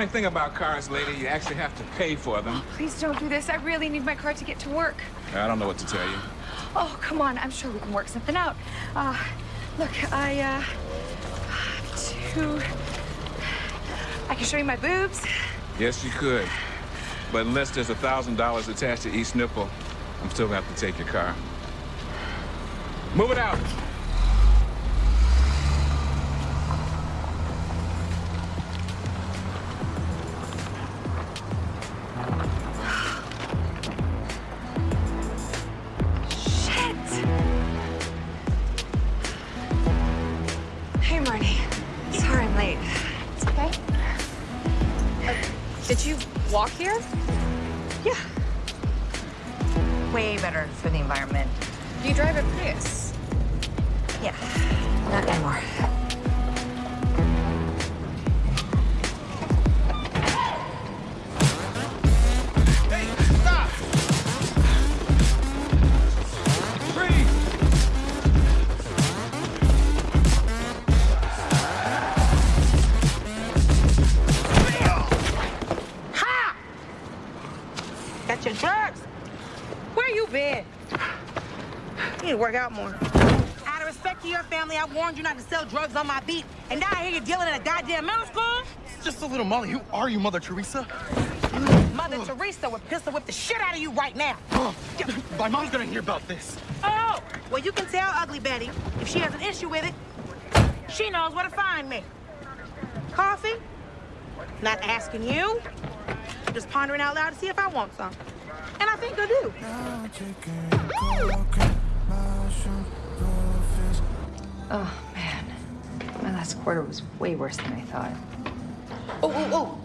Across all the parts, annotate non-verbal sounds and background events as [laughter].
funny thing about cars, lady, you actually have to pay for them. Oh, please don't do this. I really need my car to get to work. I don't know what to tell you. Oh, come on. I'm sure we can work something out. Uh, look, I, uh, two... I can show you my boobs. Yes, you could. But unless there's a $1,000 attached to each nipple, I'm still gonna have to take your car. Move it out. Work out more. Out of respect to your family, I warned you not to sell drugs on my beat. And now I hear you're dealing in a goddamn middle school? Just a little Molly. Who are you, Mother Teresa? Mother. Teresa would pistol whip the shit out of you right now. [gasps] My mom's gonna hear about this. Oh, well, you can tell Ugly Betty if she has an issue with it. She knows where to find me. Coffee? Not asking you. Just pondering out loud to see if I want some. And I think I do. Oh, man. My last quarter was way worse than I thought. Oh, oh, oh.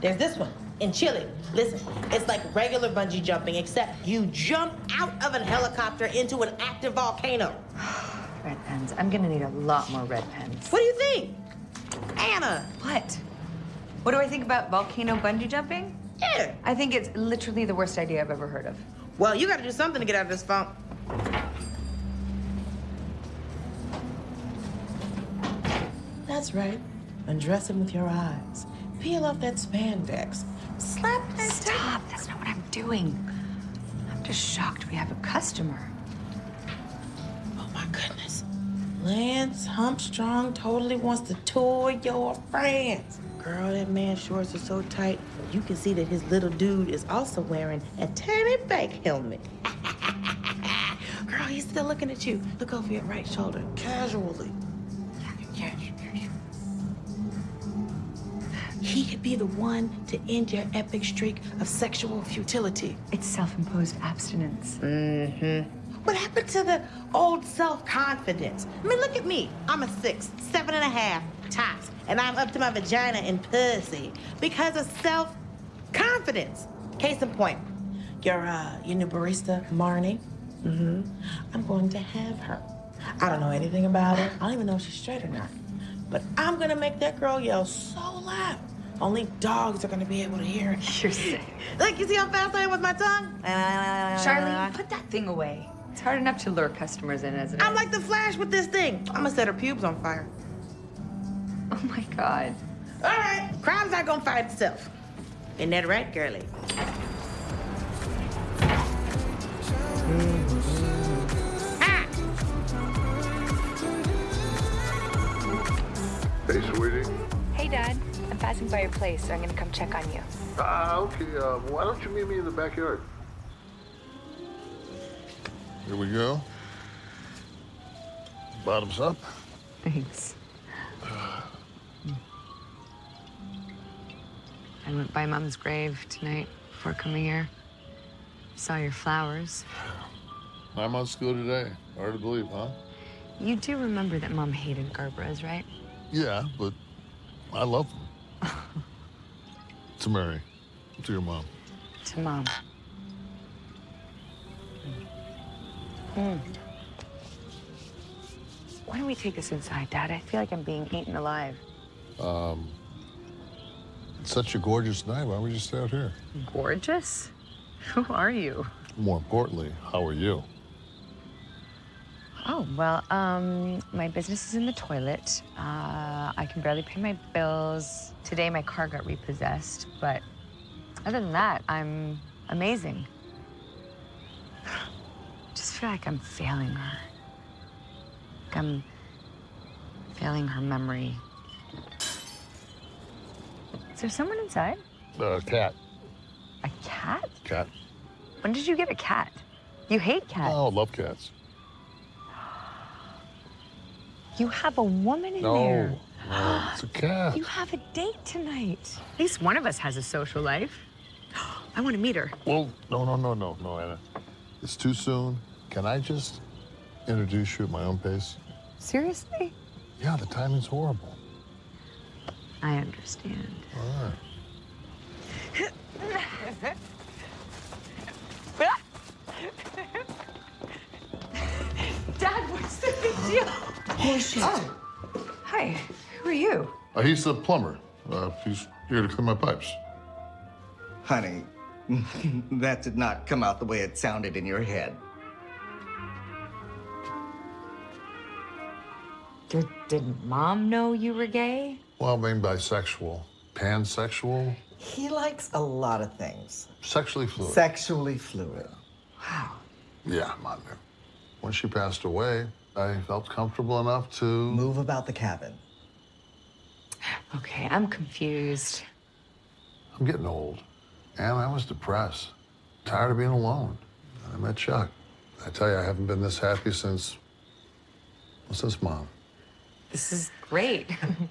There's this one in Chile. Listen, it's like regular bungee jumping, except you jump out of a helicopter into an active volcano. [sighs] red pens. I'm gonna need a lot more red pens. What do you think? Anna! What? What do I think about volcano bungee jumping? Yeah. I think it's literally the worst idea I've ever heard of. Well, you gotta do something to get out of this funk. That's right. Undress him with your eyes. Peel off that spandex. Slap that Stop. That's not what I'm doing. I'm just shocked we have a customer. Oh, my goodness. Lance Humpstrong totally wants to tour your France. Girl, that man's shorts are so tight, you can see that his little dude is also wearing a tiny bike helmet. [laughs] Girl, he's still looking at you. Look over your right shoulder, casually. He could be the one to end your epic streak of sexual futility. It's self-imposed abstinence. Mm-hmm. What happened to the old self-confidence? I mean, look at me. I'm a six, seven and a half, tops, and I'm up to my vagina and pussy because of self-confidence. Case in point, your, uh, your new barista, Marnie, mm-hmm. I'm going to have her. I don't know anything about her. I don't even know if she's straight or not. But I'm gonna make that girl yell so loud only dogs are gonna be able to hear it. You're sick. Look, you see how fast I am with my tongue? Charlie, put that thing away. It's hard enough to lure customers in as it I'm like the Flash with this thing. I'm gonna set her pubes on fire. [laughs] Oh my God. All right, crime's not gonna fight itself. Isn't that right, girlie? Ah! Hey, sweetie. Hey, Dad I'm passing by your place, so I'm gonna come check on you. Ah, uh, okay. Uh, why don't you meet me in the backyard? Here we go. Bottoms up. Thanks. I went by Mom's grave tonight before coming here. Saw your flowers. Nine months ago today. Hard to believe, huh? You do remember that Mom hated gerberas, right? Yeah, but I love them. [laughs] to Mary. To your mom. To Mom. Mm. Why don't we take this inside, Dad? I feel like I'm being eaten alive. Um, it's such a gorgeous night. Why don't we just stay out here? Gorgeous? [laughs] Who are you? More importantly, how are you? Oh, well, um, my business is in the toilet. Uh, I can barely pay my bills. Today, my car got repossessed, but other than that, I'm amazing. [sighs] Just feel like I'm failing her. Like I'm failing her memory. Is there someone inside? Uh, cat. A cat? Cat. When did you get a cat? You hate cats. Oh, love cats. You have a woman in No, there. no, [gasps] it's a cat. You have a date tonight. At least one of us has a social life. [gasps] I want to meet her. Well, no, no, no, no, no, Anna. It's too soon. Can I just introduce you at my own pace? Seriously? Yeah, the timing's horrible. I understand. All right. Dad, what's the big deal? Oh, shit. Oh. Hi. Who are you? Uh, he's the plumber. Uh, he's here to clean my pipes. Honey, [laughs] that did not come out the way it sounded in your head. Did, did mom know you were gay? Well, I mean bisexual, pansexual, He likes a lot of things. sexually fluid. Sexually fluid. yeah, I'm on there. When she passed away, I felt comfortable enough to. Move about the cabin. Okay, I'm confused. I'm getting old. And I was depressed, tired of being alone. I met Chuck. I tell you, I haven't been this happy since. well, since mom. This is great.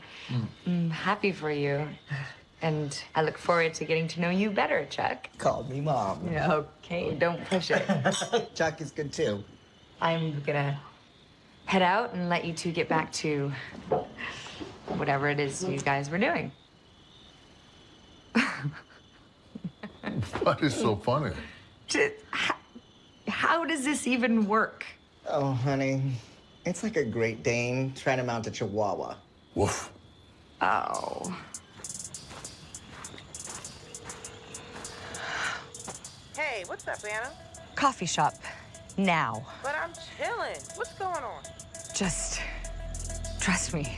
[laughs] I'm happy for you. And I look forward to getting to know you better, Chuck. Call me mom. Okay, don't push it. [laughs] Chuck is good too. I'm gonna head out and let you two get back to whatever it is you guys were doing. [laughs] What is so funny? Just, how, how does this even work? Oh, honey. It's like a Great Dane trying to mount a Chihuahua. Woof. Oh. Hey, what's up, Anna? Coffee shop. Now. But I'm chilling. What's going on? Just trust me.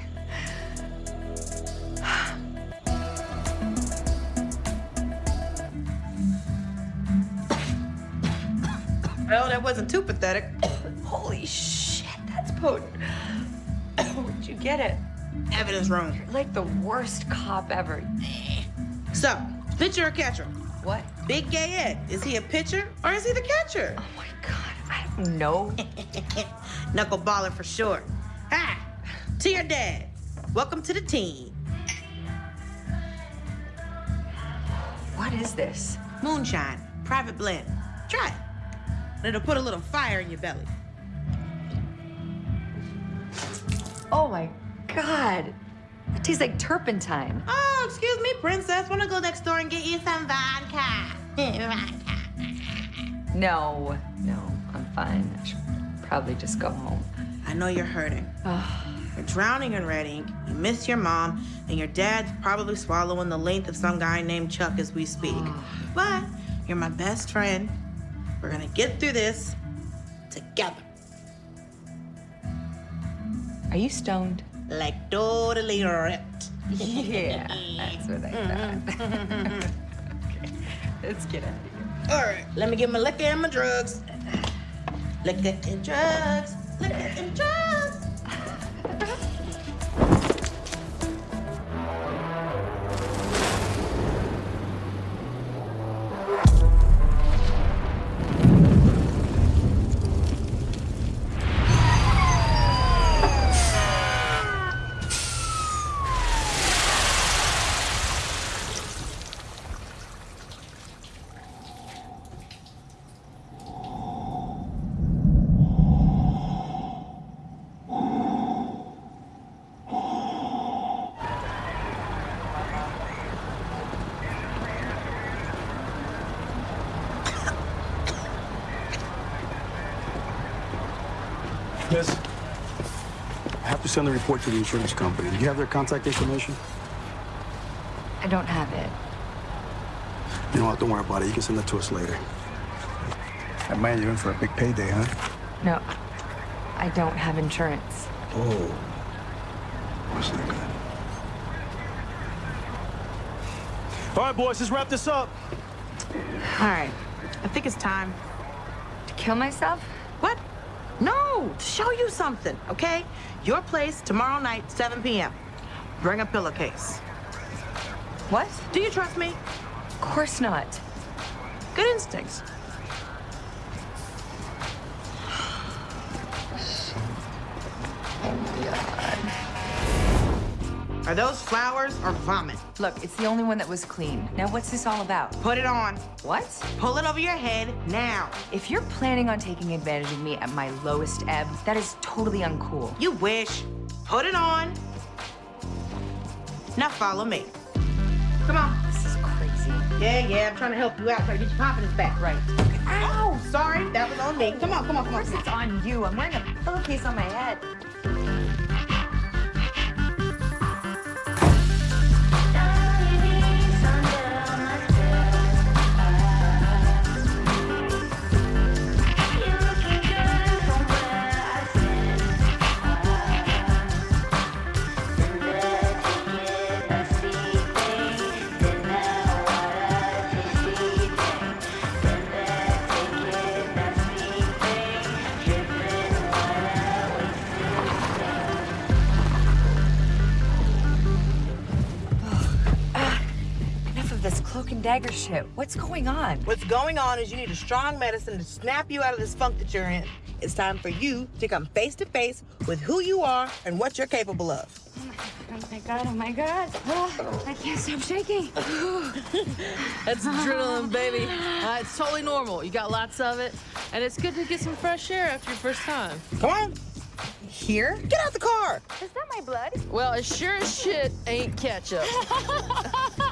Well, that wasn't too pathetic. Holy shit, potent. [coughs] Where'd you get it? Evidence room. You're like the worst cop ever. So, pitcher or catcher? What? Big Gay Ed. Is he a pitcher or is he the catcher? Oh my god, I don't know. [laughs] Knuckleballer for sure. Hi, to your dad. Welcome to the team. What is this? Moonshine, private blend. Try it. And it'll put a little fire in your belly. Oh my god. It tastes like turpentine. Oh, excuse me, princess. Wanna go next door and get you some vodka? vodka. [laughs] No, no, I'm fine. I should probably just go home. I know you're hurting. [sighs] You're drowning in red ink. You miss your mom, and your dad's probably swallowing the length of some guy named Chuck as we speak. [sighs] But you're my best friend. We're gonna get through this together. Are you stoned? Like totally ripped. Yeah, that's what I mm-hmm. thought. okay, [laughs] let's get out of here. All right, let me get my liquor and my drugs. Liquor and drugs. Liquor and drugs. Send the report to the insurance company. Do you have their contact information? I don't have it. You know what? Don't worry about it. You can send that to us later. Hey, man, you're in for a big payday, huh? No, I don't have insurance. Oh. Wasn't that good? All right, boys, let's wrap this up. All right. I think it's time. To kill myself? No, to show you something, okay? Your place tomorrow night, 7 p.m. Bring a pillowcase. What? Do you trust me? Of course not. Good instincts. Are those flowers or vomit? Look, it's the only one that was clean. Now, what's this all about? Put it on. What? Pull it over your head now. If you're planning on taking advantage of me at my lowest ebb, that is totally uncool. You wish. Put it on. Now follow me. Come on. This is crazy. Yeah, yeah, I'm trying to help you out, trying to get your confidence back. Right. Ow! Sorry, that was on me. Come on, come on, come Of course it's on you. I'm wearing a pillowcase on my head. Dagger shit. What's going on? What's going on is you need a strong medicine to snap you out of this funk that you're in. It's time for you to come face to face with who you are and what you're capable of. Oh my god, oh my god. Oh, I can't stop shaking. [laughs] That's adrenaline, baby. Uh, it's totally normal. You got lots of it. And it's good to get some fresh air after your first time. Come on. Here? Get out the car. Is that my blood? Well, it sure as shit ain't ketchup. [laughs]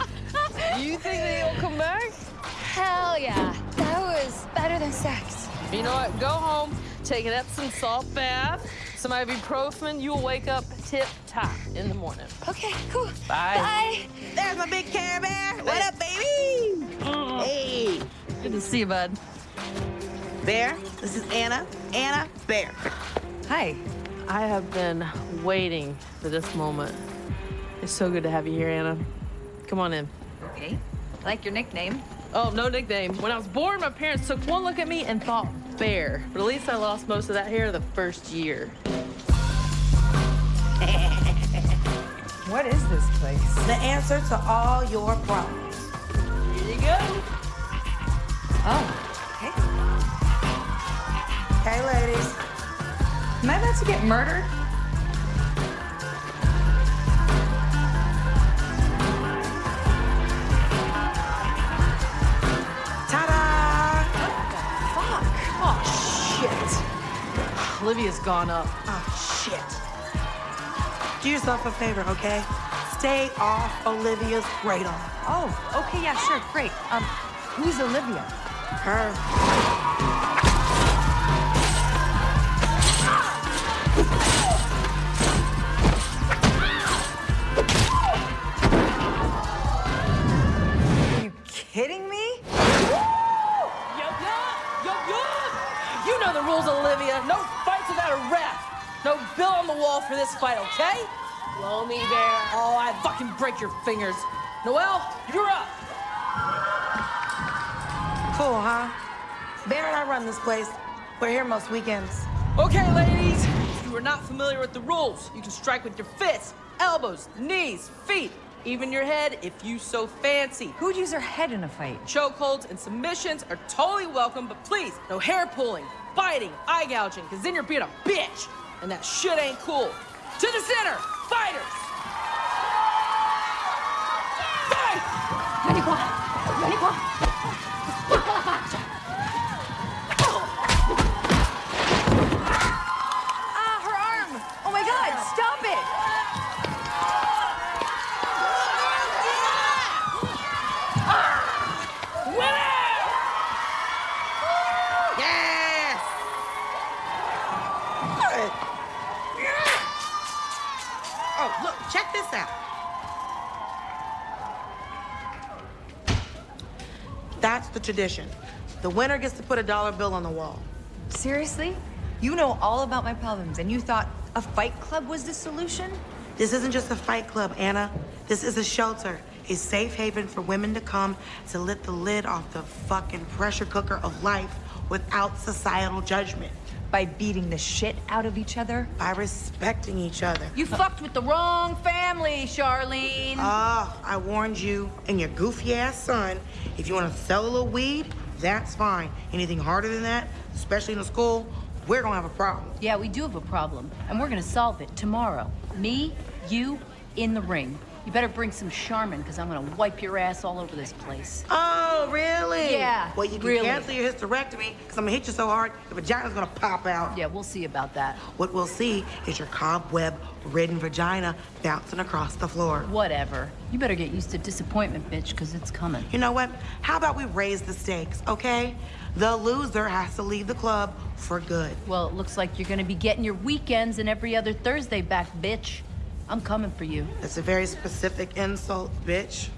you think that he'll come back? Hell yeah. That was better than sex. You know what? Go home, take an Epsom salt bath, some ibuprofen. You'll wake up tip-top in the morning. Okay, cool. Bye. Bye. There's my big Care Bear. What up, baby? Mm-hmm. Hey. Good to see you, bud. Bear, this is Anna. Anna Bear. Hi. I have been waiting for this moment. It's so good to have you here, Anna. Come on in. Okay. I like your nickname. Oh, no nickname. When I was born, my parents took one look at me and thought bear. But at least I lost most of that hair the first year. [laughs] What is this place? The answer to all your problems. Here you go. Oh, okay. Hey, ladies. Am I about to get murdered? Olivia's gone up. Oh, shit. Do yourself a favor, okay? Stay off Olivia's radar. Oh, okay, yeah, sure, great. Um, who's Olivia? Her. The wall for this fight, okay? Blow me there. Oh, I fucking break your fingers. Noel, you're up. Cool, huh? Bear and I run this place. We're here most weekends. Okay, ladies. If you are not familiar with the rules, you can strike with your fists, elbows, knees, feet, even your head if you so fancy. Who'd use their head in a fight? Chokeholds and submissions are totally welcome, but please, no hair pulling, biting, eye gouging, because then you're being a bitch, and that shit ain't cool. To the center, fighters! Fight! The tradition. The winner gets to put a dollar bill on the wall. Seriously? You know all about my problems, and you thought a fight club was the solution? This isn't just a fight club, Anna. This is a shelter, a safe haven for women to come to lift the lid off the fucking pressure cooker of life without societal judgment. By beating the shit out of each other? By respecting each other. You fucked with the wrong family, Charlene. Ah, I warned you and your goofy ass son. If you want to sell a little weed, that's fine. Anything harder than that, especially in a school, we're gonna have a problem. Yeah, we do have a problem, and we're gonna solve it tomorrow. Me, you, in the ring. You better bring some Charmin, because I'm gonna wipe your ass all over this place. Oh, really? Yeah, Well, you can really. cancel your hysterectomy, because I'm gonna hit you so hard, the vagina's gonna pop out. Yeah, we'll see about that. What we'll see is your cobweb-ridden vagina bouncing across the floor. Whatever. You better get used to disappointment, bitch, because it's coming. You know what? How about we raise the stakes, okay? The loser has to leave the club for good. Well, it looks like you're gonna be getting your weekends and every other Thursday back, bitch. I'm coming for you. That's a very specific insult, bitch.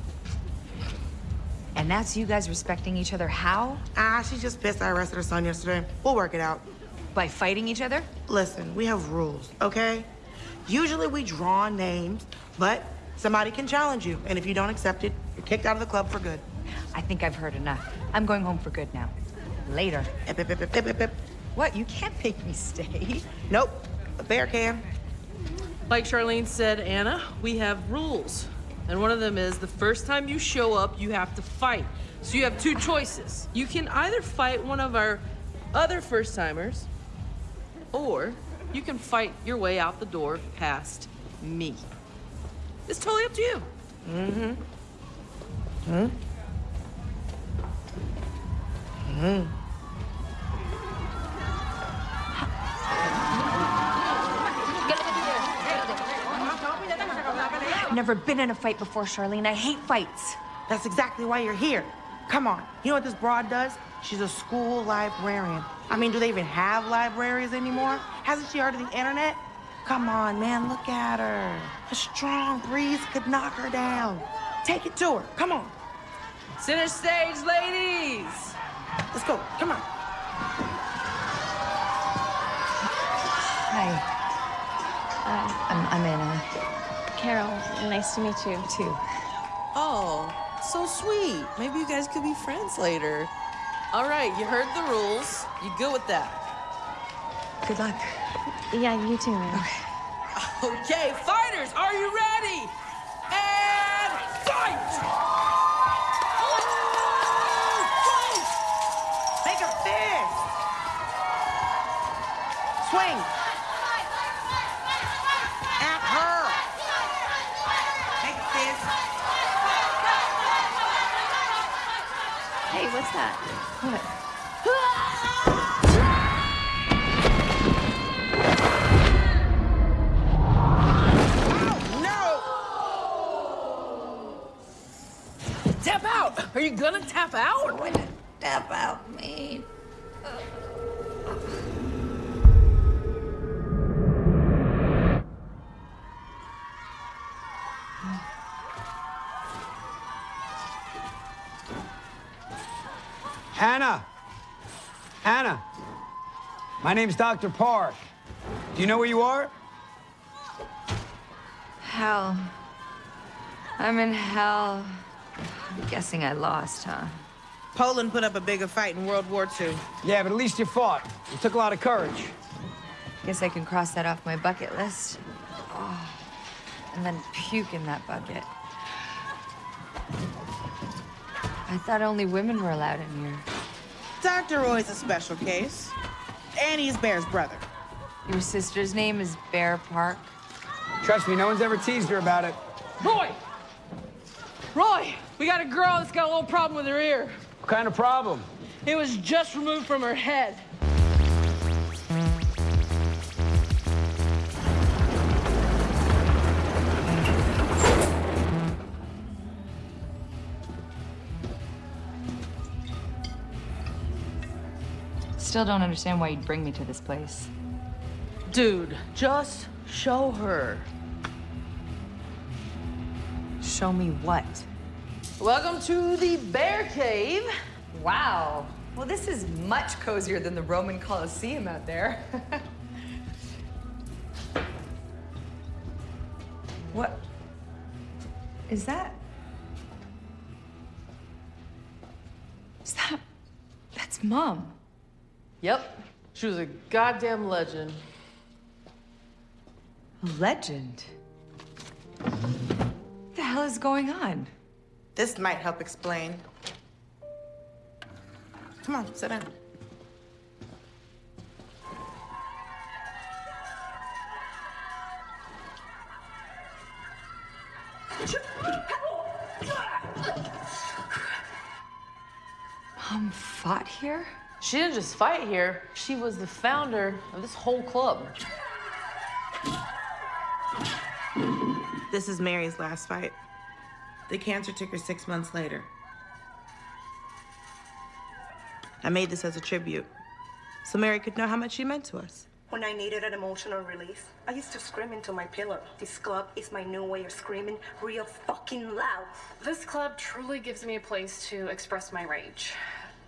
And that's you guys respecting each other how? Ah, she just pissed I arrested her son yesterday. We'll work it out. By fighting each other? Listen, we have rules, okay? Usually we draw names, but somebody can challenge you. And if you don't accept it, you're kicked out of the club for good. I think I've heard enough. I'm going home for good now. Later. What? You can't make me stay. Nope, a bear can. Like Charlene said, Anna, we have rules. And one of them is the first time you show up, you have to fight. So you have two choices. You can either fight one of our other first timers, or you can fight your way out the door past me. It's totally up to you. Mm-hmm. Hmm? Hmm. I've never been in a fight before, Charlene. I hate fights. That's exactly why you're here. Come on. You know what this broad does? She's a school librarian. I mean, do they even have libraries anymore? Hasn't she heard of the internet? Come on, man, look at her. A strong breeze could knock her down. Take it to her. Come on. Center stage, ladies. Let's go. Come on. Hi. I'm, I'm Anna. Carol, nice to meet you. Too. Oh, so sweet. Maybe you guys could be friends later. All right, you heard the rules. You good with that? Good luck. Yeah, you too, man. Okay, fighters, are you ready? And fight! Make a fist. Swing. What's that? What? Tap out! Are you gonna tap out? What did tap out mean? Hannah! Hannah! My name's Dr. Park. Do you know where you are? Hell. I'm in hell. I'm guessing I lost, huh? Poland put up a bigger fight in World War II. Yeah, but at least you fought. It took a lot of courage. Guess I can cross that off my bucket list. Oh, and then puke in that bucket. I thought only women were allowed in here. Dr. Roy's a special case. And he's Bear's brother. Your sister's name is Bear Park. Trust me, no one's ever teased her about it. Roy! Roy, we got a girl that's got a little problem with her ear. What kind of problem? It was just removed from her head. Still don't understand why you'd bring me to this place. Dude, just show her. Show me what? Welcome to the Bear Cave. Wow. Well, this is much cozier than the Roman Colosseum out there. [laughs] what is that? Is that. That's mom. Yep. She was a goddamn legend. A legend? What the hell is going on? This might help explain. Come on, sit down. Mom fought here? She didn't just fight here, she was the founder of this whole club. This is Mary's last fight. The cancer took her six months later. I made this as a tribute, so Mary could know how much she meant to us. When I needed an emotional release, I used to scream into my pillow. This club is my new way of screaming real fucking loud. This club truly gives me a place to express my rage.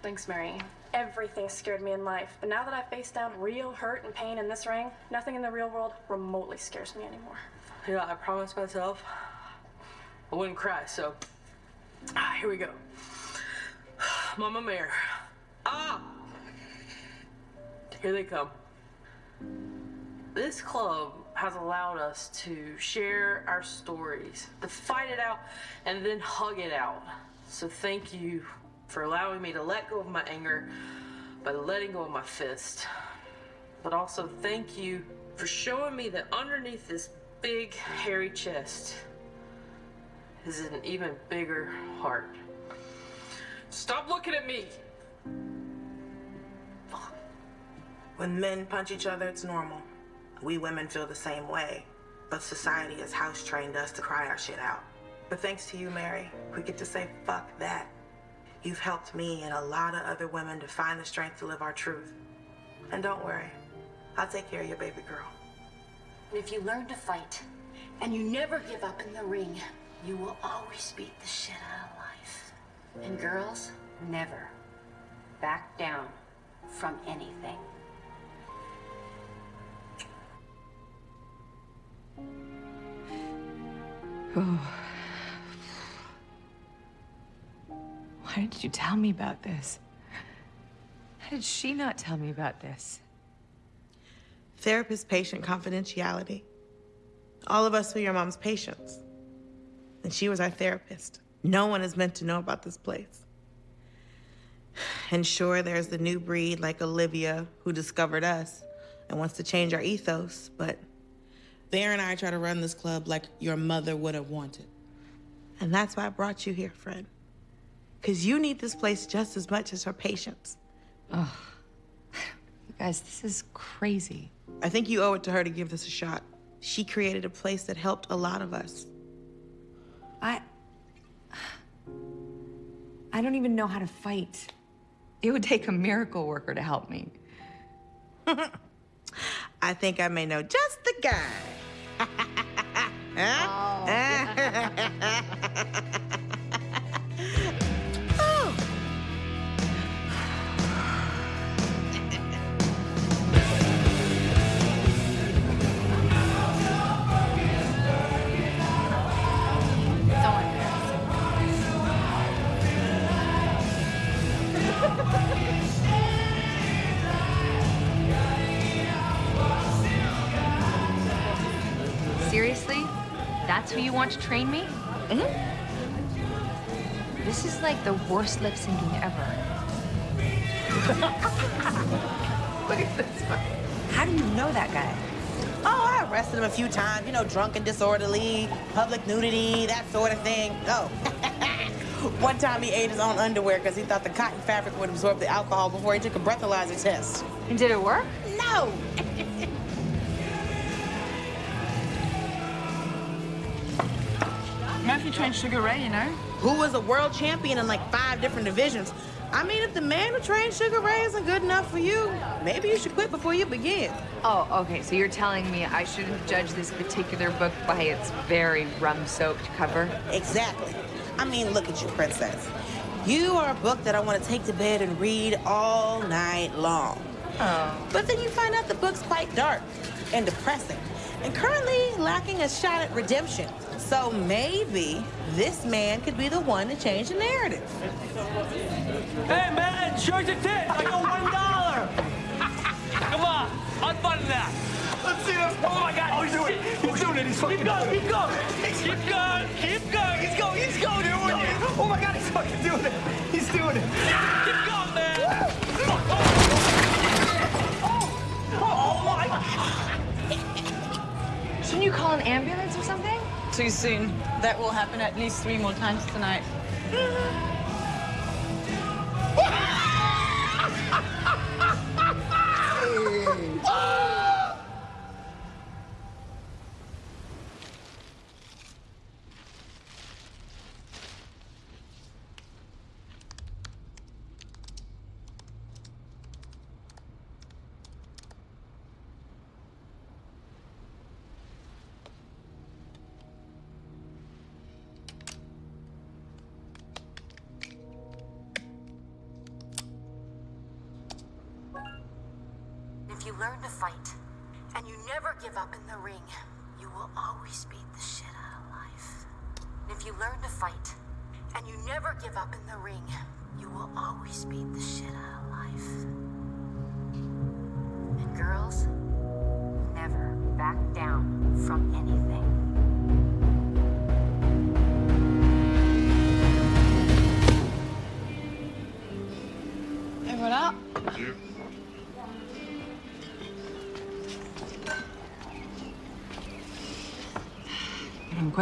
Thanks, Mary. Everything scared me in life, but now that I faced down real hurt and pain in this ring, nothing in the real world remotely scares me anymore. Know, I promised myself I wouldn't cry, so ah, here we go. [sighs] Mama Mare. Ah! Here they come. This club has allowed us to share our stories, to fight it out, and then hug it out. So thank you for allowing me to let go of my anger by letting go of my fist. But also thank you for showing me that underneath this big, hairy chest is an even bigger heart. Stop looking at me! When men punch each other, it's normal. We women feel the same way, but society has house trained us to cry our shit out. But thanks to you, Mary, we get to say fuck that. You've helped me and a lot of other women to find the strength to live our truth. And don't worry, I'll take care of your baby girl. If you learn to fight and you never give up in the ring, you will always beat the shit out of life. And girls, never back down from anything. [sighs] Oh. Why didn't you tell me about this? How did she not tell me about this? Therapist patient confidentiality. All of us were your mom's patients. And she was our therapist. No one is meant to know about this place. And sure, there's the new breed like Olivia who discovered us and wants to change our ethos, but Thayer and I try to run this club like your mother would have wanted. And that's why I brought you here, friend. Because you need this place just as much as her patients. [sighs] Oh, you guys, this is crazy. I think you owe it to her to give this a shot. She created a place that helped a lot of us. I. I don't even know how to fight. It would take a miracle worker to help me. [laughs] I think I may know just the guy. huh? [laughs] Oh. [laughs] That's who you want to train me? Mm-hmm. This is like the worst lip syncing ever. [laughs] Look at this one. How do you know that guy? Oh, I arrested him a few times. You know, drunk and disorderly, public nudity, that sort of thing. Oh. [laughs] One time he ate his own underwear because he thought the cotton fabric would absorb the alcohol before he took a breathalyzer test. And did it work? No! [laughs] Murphy trained Sugar Ray, you know? Who was a world champion in like five different divisions. I mean, if the man who trained Sugar Ray isn't good enough for you, maybe you should quit before you begin. Oh, okay. So you're telling me I shouldn't judge this particular book by its very rum-soaked cover? Exactly. I mean, look at you, princess. You are a book that I want to take to bed and read all night long. Oh. But then you find out the book's quite dark and depressing, and currently lacking a shot at redemption. So maybe this man could be the one to change the narrative. Hey, man, show your tits. I got one dollar. Come on, unbutton that. Let's see this. Oh my God! Oh, he's doing it. He's doing it. He's fucking keep going. Keep going. Keep going. Keep going. He's going. He's going. He's Doing it. Oh my God, he's fucking doing it. He's doing it. Keep going, man. Oh my! God. Shouldn't you call an ambulance or something? Too soon. That will happen at least three more times tonight. [laughs] If oh! You learn to fight and you never give up in the ring, you will always beat the shit out of life. If you learn to fight and you never give up in the ring, you will always beat the shit out of life. And girls, never back down from anything.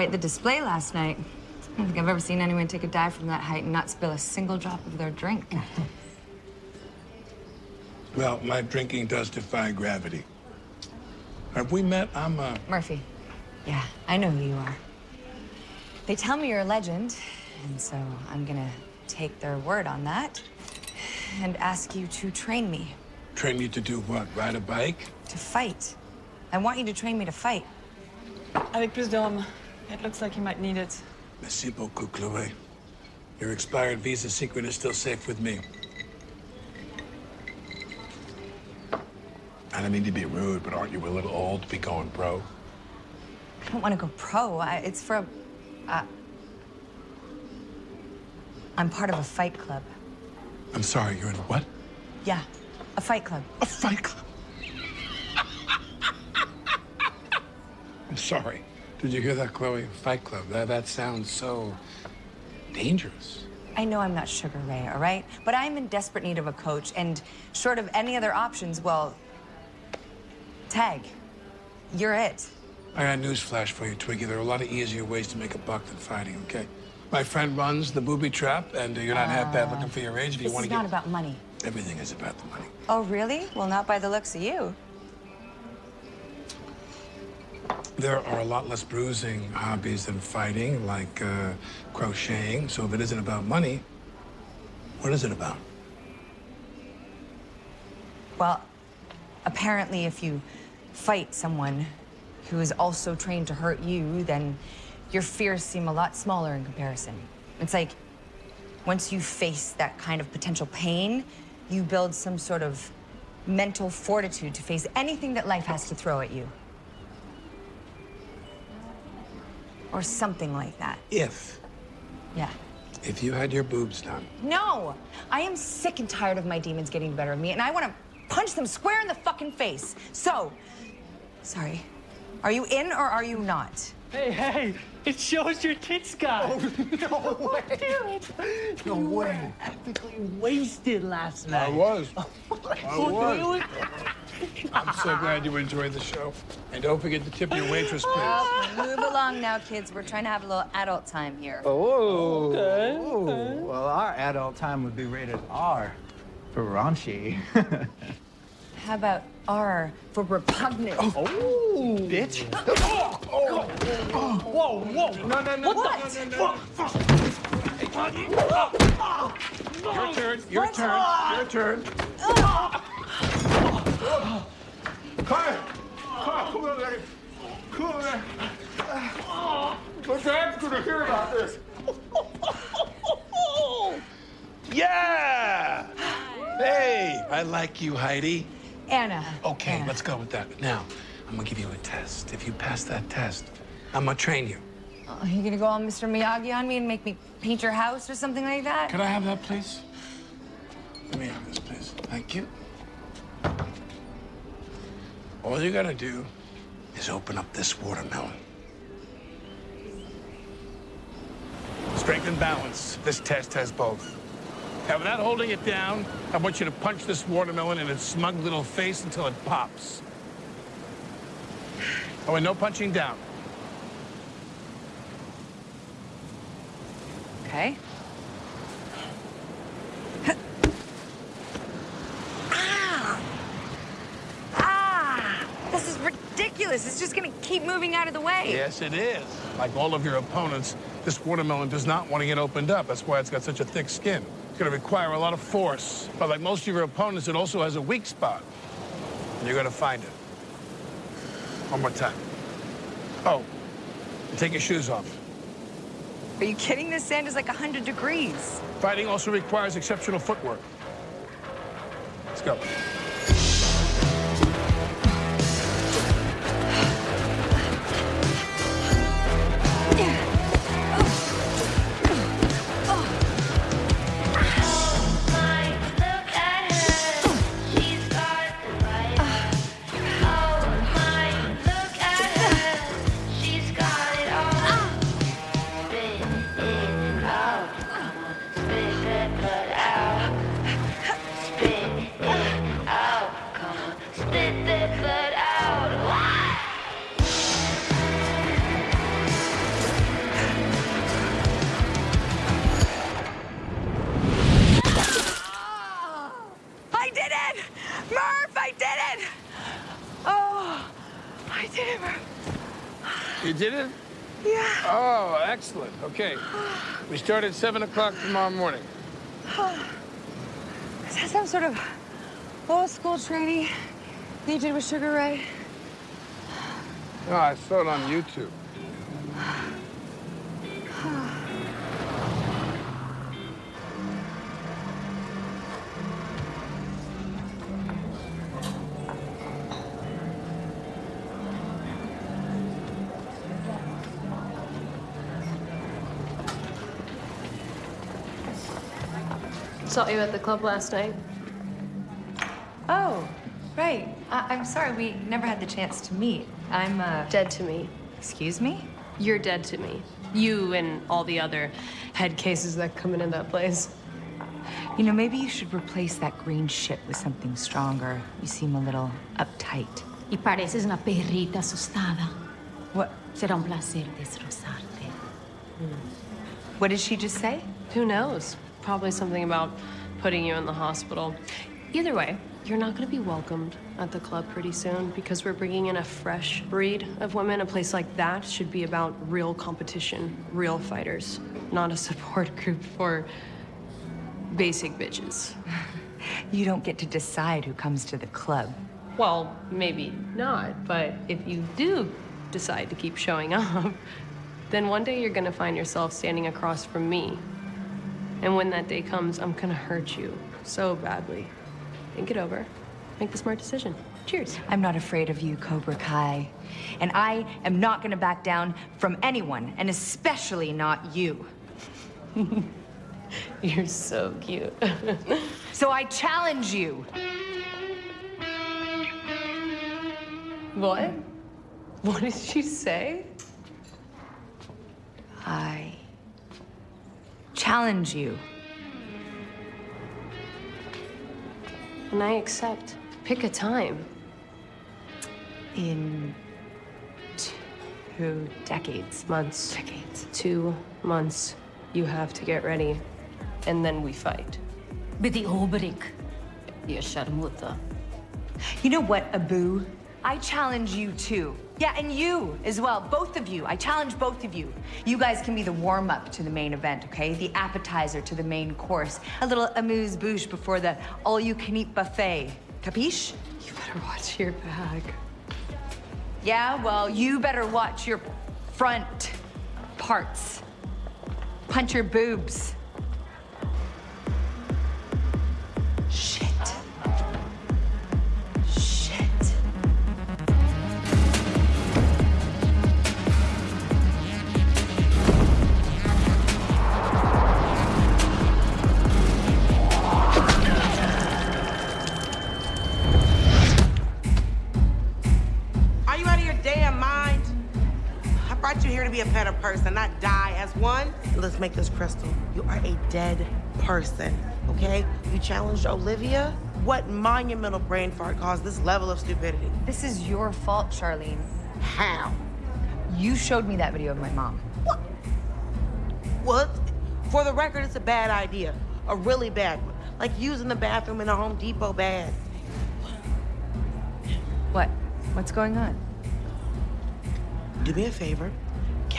Quite the display last night. I don't think I've ever seen anyone take a dive from that height and not spill a single drop of their drink. [laughs] Well, my drinking does defy gravity. Have we met? I'm, uh... Murphy. Yeah, I know who you are. They tell me you're a legend, and so I'm gonna take their word on that and ask you to train me Train you to do what? Ride a bike? to fight. I want you to train me to fight. Avec plus d'hommes. It looks like you might need it. Merci beaucoup, Chloe. Your expired visa secret is still safe with me. I don't mean to be rude, but aren't you a little old to be going pro? I don't want to go pro. I, it's for a. Uh, I'm part of a fight club. I'm sorry, you're in a what? Yeah, a fight club. A fight club? [laughs] I'm sorry. Did you hear that, Chloe? Fight club. That, that sounds so dangerous. I know I'm not Sugar Ray, all right? But I'm in desperate need of a coach, and short of any other options, well, tag. You're it. I got news flash for you, Twiggy. There are a lot of easier ways to make a buck than fighting, okay? My friend runs the booby trap, and uh, you're not half bad looking for your age if you want is It's not about money. Everything is about the money. Oh, really? Well, not by the looks of you. There are a lot less bruising hobbies than fighting, like uh, crocheting. So if it isn't about money, what is it about? Well, apparently, if you fight someone who is also trained to hurt you, then your fears seem a lot smaller in comparison. It's like once you face that kind of potential pain, you build some sort of mental fortitude to face anything that life has to throw at you. Or something like that. If, Yeah. if you had your boobs done, No! I am sick and tired of my demons getting the better of me, and I want to punch them square in the fucking face. So, sorry. Are you in or are you not? Hey, hey, it shows your tits, guy. Oh, no [laughs] oh, way. Do it. No you way. Were epically wasted last night. [laughs] Oh, I was. I Oh, was. really? I'm so glad you enjoyed the show. And don't forget to tip your waitress, please. Well, move along now, kids. We're trying to have a little adult time here. Oh. Okay, Ooh. Well, our adult time would be rated R for raunchy. [laughs] How about R for repugnant? Oh, bitch. [laughs] Oh, oh, Whoa, whoa. No, no, no. What? Your turn. Your What? turn. Your turn. Carter! Carter, come over there. Come over there. My dad's gonna hear about this. Yeah! Hey, I like you, Heidi. Anna. Okay, Anna. let's go with that. Now, I'm gonna give you a test. If you pass that test, I'm gonna train you. Oh, you gonna go all Mr. Miyagi on me and make me paint your house or something like that? Could I have that, please? Let me have this, please. Thank you. All you gotta do is open up this watermelon. Strength and balance. This test has both. Now, without holding it down, I want you to punch this watermelon in its smug little face until it pops. Oh, and no punching down. Okay. ah! Ah! This is ridiculous. It's just gonna keep moving out of the way. Yes, it is. Like all of your opponents, this watermelon does not want to get opened up. That's why it's got such a thick skin. It's going to require a lot of force. But like most of your opponents, it also has a weak spot. And you're going to find it. One more time. Oh, take your shoes off. Are you kidding? This sand is like 100 degrees. Fighting also requires exceptional footwork. Let's go. You did it? Yeah. Oh, excellent. Okay. We start at 7 o'clock tomorrow morning. [sighs] Is that some sort of old school training you did with Sugar Ray? No, I saw it on YouTube. [sighs] Saw you at the club last night. Oh, right. I- I'm sorry, we never had the chance to meet. I'm, uh... Dead to me. Excuse me? You're dead to me. You and all the other head cases that come into that place. You know, maybe you should replace that green shit with something stronger. You seem a little uptight. Y pareces una perrita asustada. What? Será un placer destrozarte. What did she just say? Who knows? Probably something about putting you in the hospital. Either way, you're not going to be welcomed at the club pretty soon because we're bringing in a fresh breed of women. A place like that should be about real competition, real fighters, not a [laughs] support group for basic bitches. [laughs] You don't get to decide who comes to the club. Well, maybe not, but if you do decide to keep showing [laughs] up, then one day you're gonna find yourself standing across from me. And when that day comes, I'm gonna hurt you so badly. Think it over. Make the smart decision. Cheers. I'm not afraid of you, Cobra Kai. And I am not gonna back down from anyone, and especially not you. [laughs] You're so cute. [laughs] so I challenge you. What? What did she say? I challenge you. And I accept. Pick a time. In two decades. Months. Decades. Two months. You have to get ready. And then we fight. Betty Obrik. You sharmuta. You know what, Abu? I challenge you too. Yeah, and you as well, both of you. I challenge both of you. You guys can be the warm-up to the main event, okay? The appetizer to the main course. A little amuse-bouche before the all-you-can-eat buffet. Capiche? You better watch your back. Yeah, well, you better watch your front parts. Punch your boobs. Be a person, not die as one. Let's make this crystal. You are a dead person, okay? You challenged Olivia? What monumental brain fart caused this level of stupidity? This is your fault, Charlene. How? You showed me that video of my mom. What? Well, for the record, it's a bad idea. A really bad one. Like using the bathroom in a Home Depot bag. What? What's going on? Do me a favor.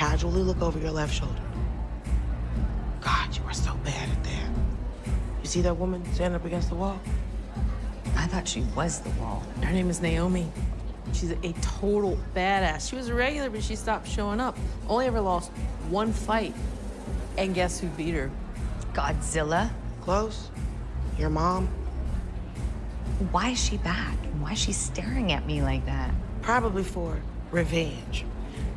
Casually look over your left shoulder. God, you are so bad at that. You see that woman standing up against the wall? I thought she was the wall. Her name is Naomi. She's a total badass. She was a regular, but she stopped showing up. Only ever lost one fight. And guess who beat her? Godzilla? Close. Your mom? Why is she back? Why is she staring at me like that? Probably for revenge.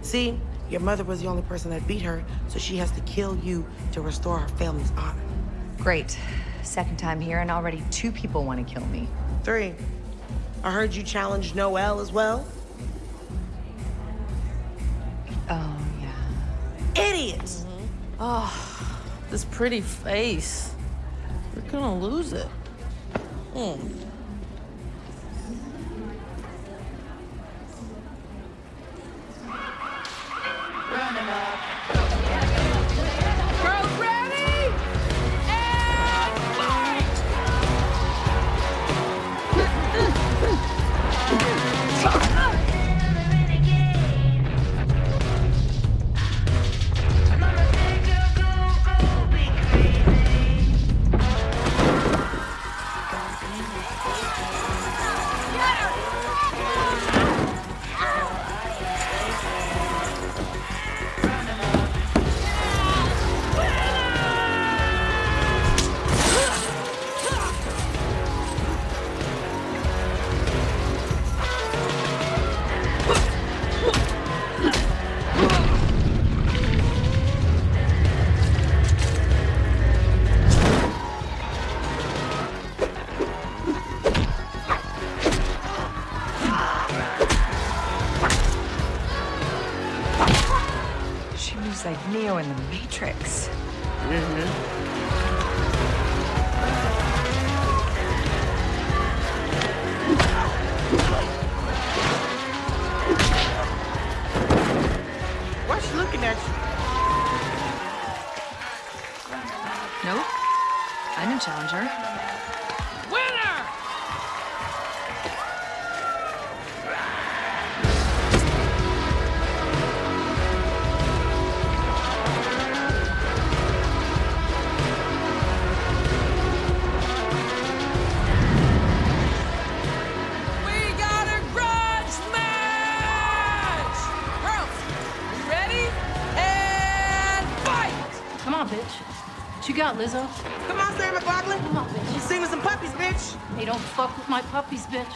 See, your mother was the only person that beat her, so she has to kill you to restore her family's honor. Great. Second time here, and already two people want to kill me. Three. I heard you challenged Noel as well. Oh, yeah. Idiots! Oh, this pretty face. You're gonna lose it. Hmm. Girls Got, Lizzo? Come on, Sarah McLachlan. Come on, bitch. Sing with some puppies, bitch. They don't fuck with my puppies, bitch.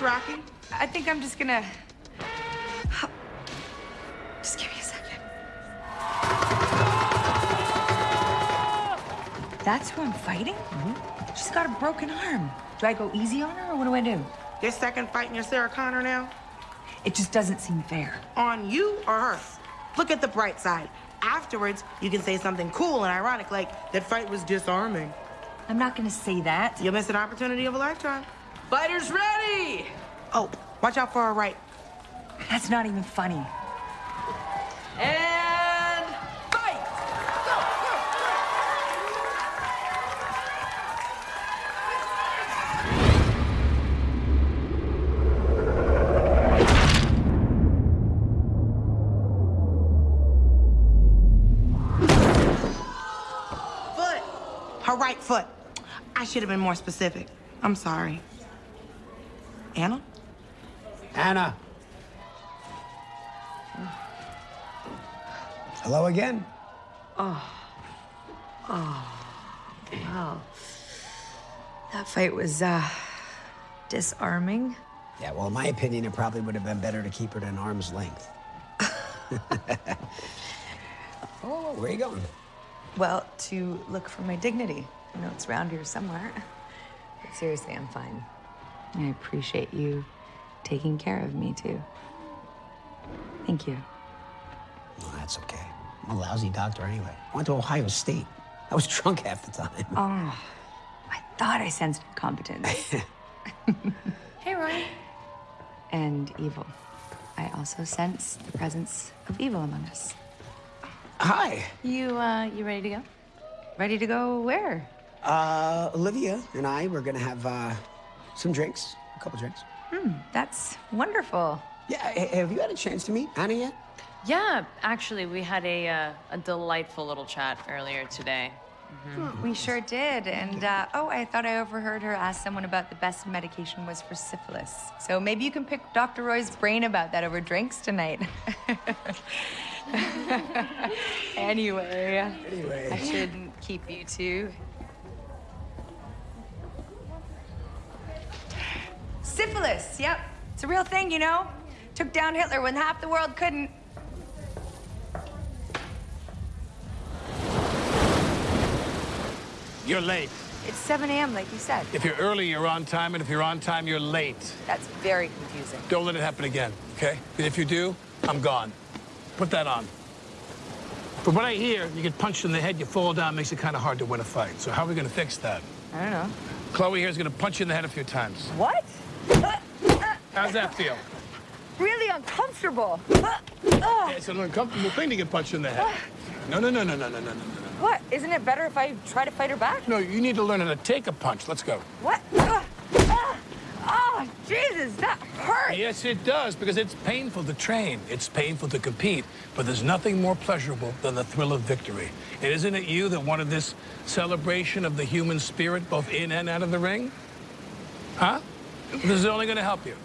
Rocky. I think I'm just gonna. Just give me a second. That's who I'm fighting? Mm-hmm. She's got a broken arm. Do I go easy on her or what do I do? Your second fight in your Sarah Connor now? It just doesn't seem fair. On you or her? Look at the bright side. Afterwards, you can say something cool and ironic, like, that fight was disarming. I'm not gonna say that. You'll miss an opportunity of a lifetime. Fighters ready! Oh, watch out for our right. That's not even funny. And fight! Go, go, go. Foot. Her right foot. I should have been more specific. I'm sorry. Anna? Anna. Hello again. Oh. Oh. Wow. That fight was, uh, disarming. Yeah, well, in my opinion, it probably would have been better to keep her at an arm's length. [laughs] oh, where are you going? Well, to look for my dignity. I know it's around here somewhere. But seriously, I'm fine. I appreciate you taking care of me, too. Thank you. Oh, that's okay. I'm a lousy doctor anyway. I went to Ohio State. I was [laughs] drunk half the time. Oh, I thought I sensed incompetence. [laughs] Hey, Ryan. and evil. I also sense the presence of evil among us. Hi. You, uh, you ready to go? Ready to go where? Uh, Olivia and I we're gonna have uh, some drinks, a couple drinks. Hmm, that's wonderful. Yeah, have you had a chance to meet Anna yet? Yeah, actually, we had a, uh, a delightful little chat earlier today. Mhm. We sure did. And, uh, oh, I thought I overheard her ask someone about the best medication was for syphilis. So maybe you can pick Dr. Roy's brain about that over drinks tonight. anyway, [laughs] [laughs] Anyway. I shouldn't keep you two. Syphilis, yep. It's a real thing, you know? Took down Hitler when half the world couldn't. You're late. It's 7 a.m., like you said. If you're early, you're on time, and if you're on time, you're late. That's very confusing. Don't let it happen again, okay? If you do, I'm gone. Put that on. From what I hear, you get punched in the head, you fall down, makes it kind of hard to win a fight. So how are we going to fix that? I don't know. Chloe here is going to punch you in the head a few times. What? How's that feel? Really uncomfortable. Yeah, it's an uncomfortable thing to get punched in the head. No, no, no, no, no, no, no, no. What? Isn't it better if I try to fight her back? No, you need to learn how to take a punch. Let's go. What? Oh, Jesus, that hurt. Yes, it does, because it's painful to train. It's painful to compete, but there's nothing more pleasurable than the thrill of victory. And isn't it you that wanted this celebration of the human spirit, both in and out of the ring? Huh? This is only going to help you.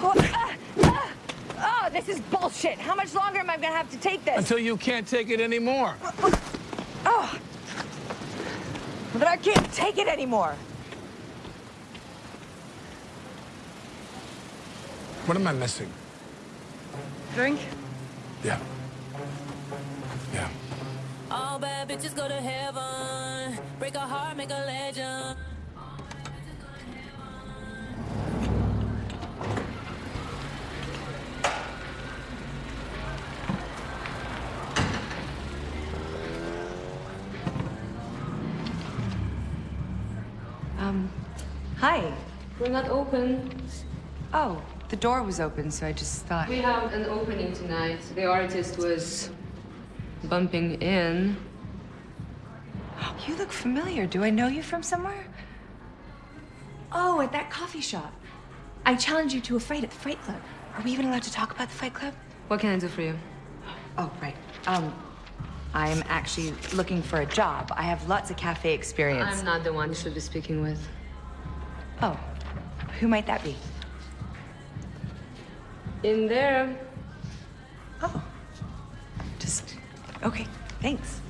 Oh, ah, ah. Oh, this is bullshit. How much longer am I gonna have to take this? Until you can't take it anymore. Oh. But I can't take it anymore. What am I missing? Drink? Yeah. Yeah. All bad bitches go to heaven. Break a heart, make a legend. Um, hi. We're not open. Oh, the door was open, so I just thought. We have an opening tonight. The artist was bumping in. You look familiar. Do I know you from somewhere? Oh, at that coffee shop. I challenged you to a fight at the Fight Club. Are we even allowed to talk about the Fight Club? What can I do for you? Oh, right. Um, I'm actually looking for a job. I have lots of cafe experience. I'm not the one you should be speaking with. Oh, who might that be? In there. Oh. Just, okay, thanks.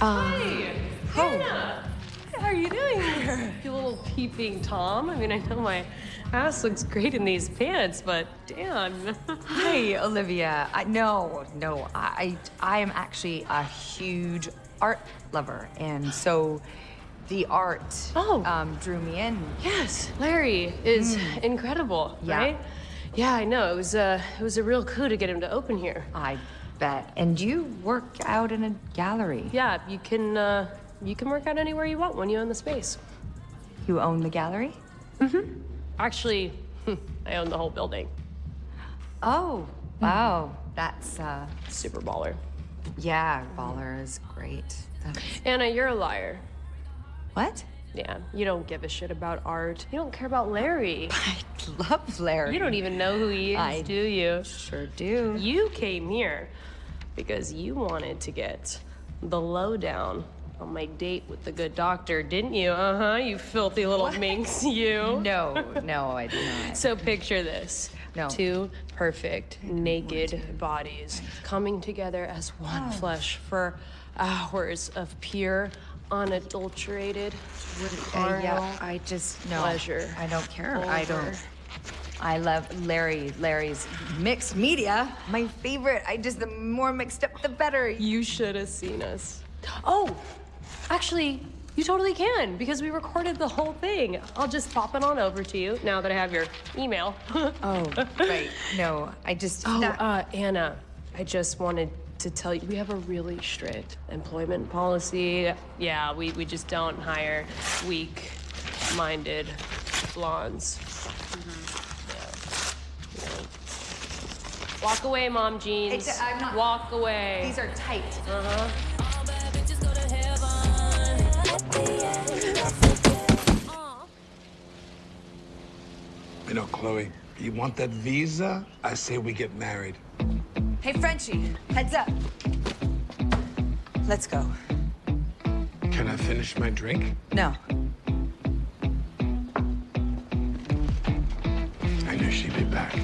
Um, Hey, Hannah. How are you doing [laughs] here? You little peeping Tom. I mean, I know my ass looks great in these pants, but damn. [laughs] Hi, Olivia. I, no, no, I, I am actually a huge art lover, and so the art Oh. um, drew me in. Yes, Larry is Mm. incredible, Yeah. right? Yeah, I know. It was a it was a real coup to get him to open here. I bet. And you work out in a gallery. Yeah, you can uh, you can work out anywhere you want when you own the space. You own the gallery? Mm-hmm. Actually, [laughs] I own the whole building. Oh, wow. That's uh, super baller. Yeah, baller is great. That's... Anna, you're a liar. What? Yeah, you don't give a shit about art. You don't care about Larry. [laughs] I love Larry. You don't even know who he is, I do you? Sure do. You came here because you wanted to get the lowdown on my date with the good doctor, didn't you? Uh huh. You filthy little minx, you. [laughs] No, no, I did not. So picture this. No. Two perfect naked bodies coming together as one Oh. flesh for hours of pure, unadulterated Uh, yeah, I just no. pleasure. I don't care. I don't. I love Larry. Larry's mixed media. My favorite. I just the more mixed up, the better. You should have seen us. Oh, actually, you totally can because we recorded the whole thing. I'll just pop it on over to you now that I have your email. [laughs] oh, right. No, I just. Oh, uh, Anna, I just wanted to tell you we have a really strict employment policy. Yeah, we, we just don't hire weak minded blondes. Walk away, mom jeans. Exa- I'm not- Walk away. These are tight. Uh huh. You know, Chloe, you want that visa? I say we get married. Hey, Frenchie, heads up. Let's go. Can I finish my drink? No. I knew she'd be back.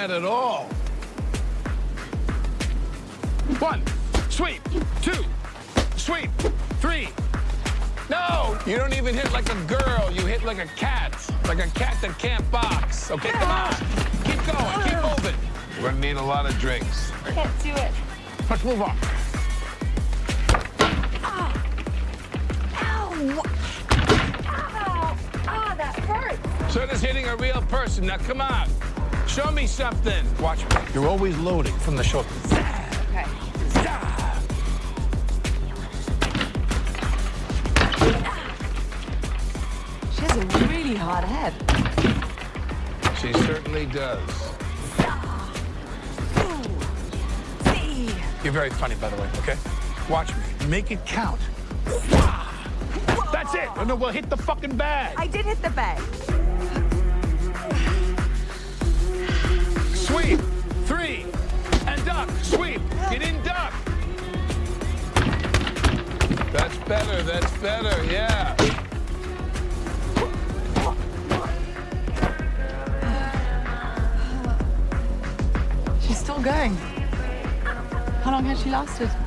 At all. Funny, by the way, okay? Watch me. Make it count. That's it. Oh, no, we'll hit the fucking bag. I did hit the bag. Sweep. Three. And duck. Sweep. You didn't duck. That's better. That's better. Yeah. How long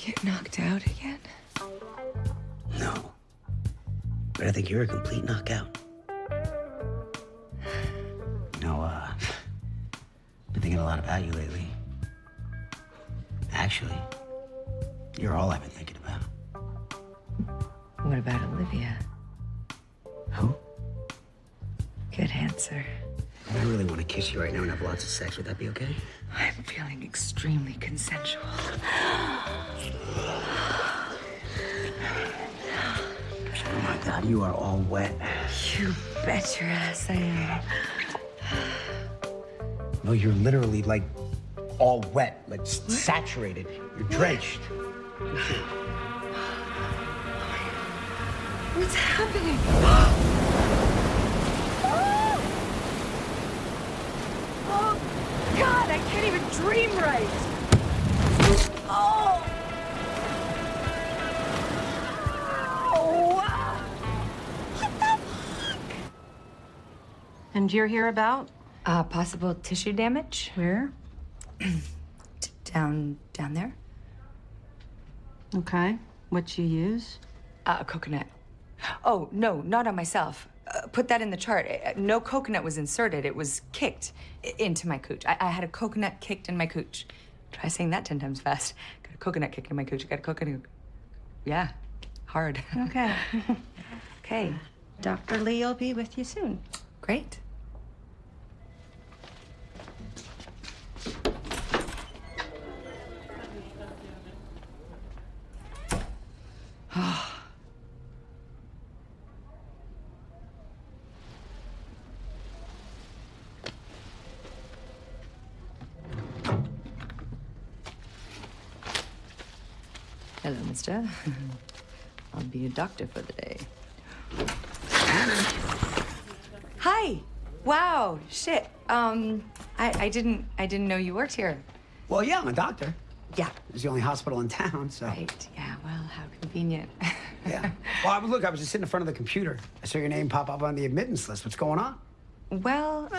get knocked out again? No. But I think you're a complete knockout. No, uh, been thinking a lot about you lately. Actually, you're all I've been thinking about. What about Olivia? Who? Good answer kiss you right now and have lots of sex. Would that be okay? I'm feeling extremely consensual. Oh my God, you are all wet. You bet your ass I am. No, you're literally like all wet, like s- saturated. You're drenched. What's happening? Oh, God, I can't even dream right. Oh! Oh, wow. And you're here about? Uh, possible tissue damage. Where? [clears throat] Down, down there. Okay. What you use? Uh, a coconut. Oh, no, not on myself. Put that in the chart. Uh, No coconut was inserted. It was kicked into my cooch. I, I had a coconut kicked in my cooch. Try saying that 10 times fast. Got a coconut kicked in my cooch. Got a coconut. Yeah, hard. Okay. [laughs] okay. Dr. Lee will be with you soon. Great. [laughs] I'll be a doctor for the day. Hi. Wow. Shit. Um, I, I didn't I didn't know you worked here. Well, yeah, I'm a doctor. Yeah. It's the only hospital in town, so. Right. Yeah. Well, how convenient. [laughs] Yeah. Well, I, look, I was just sitting in front of the computer. I saw your name pop up on the admittance list. What's going on? Well.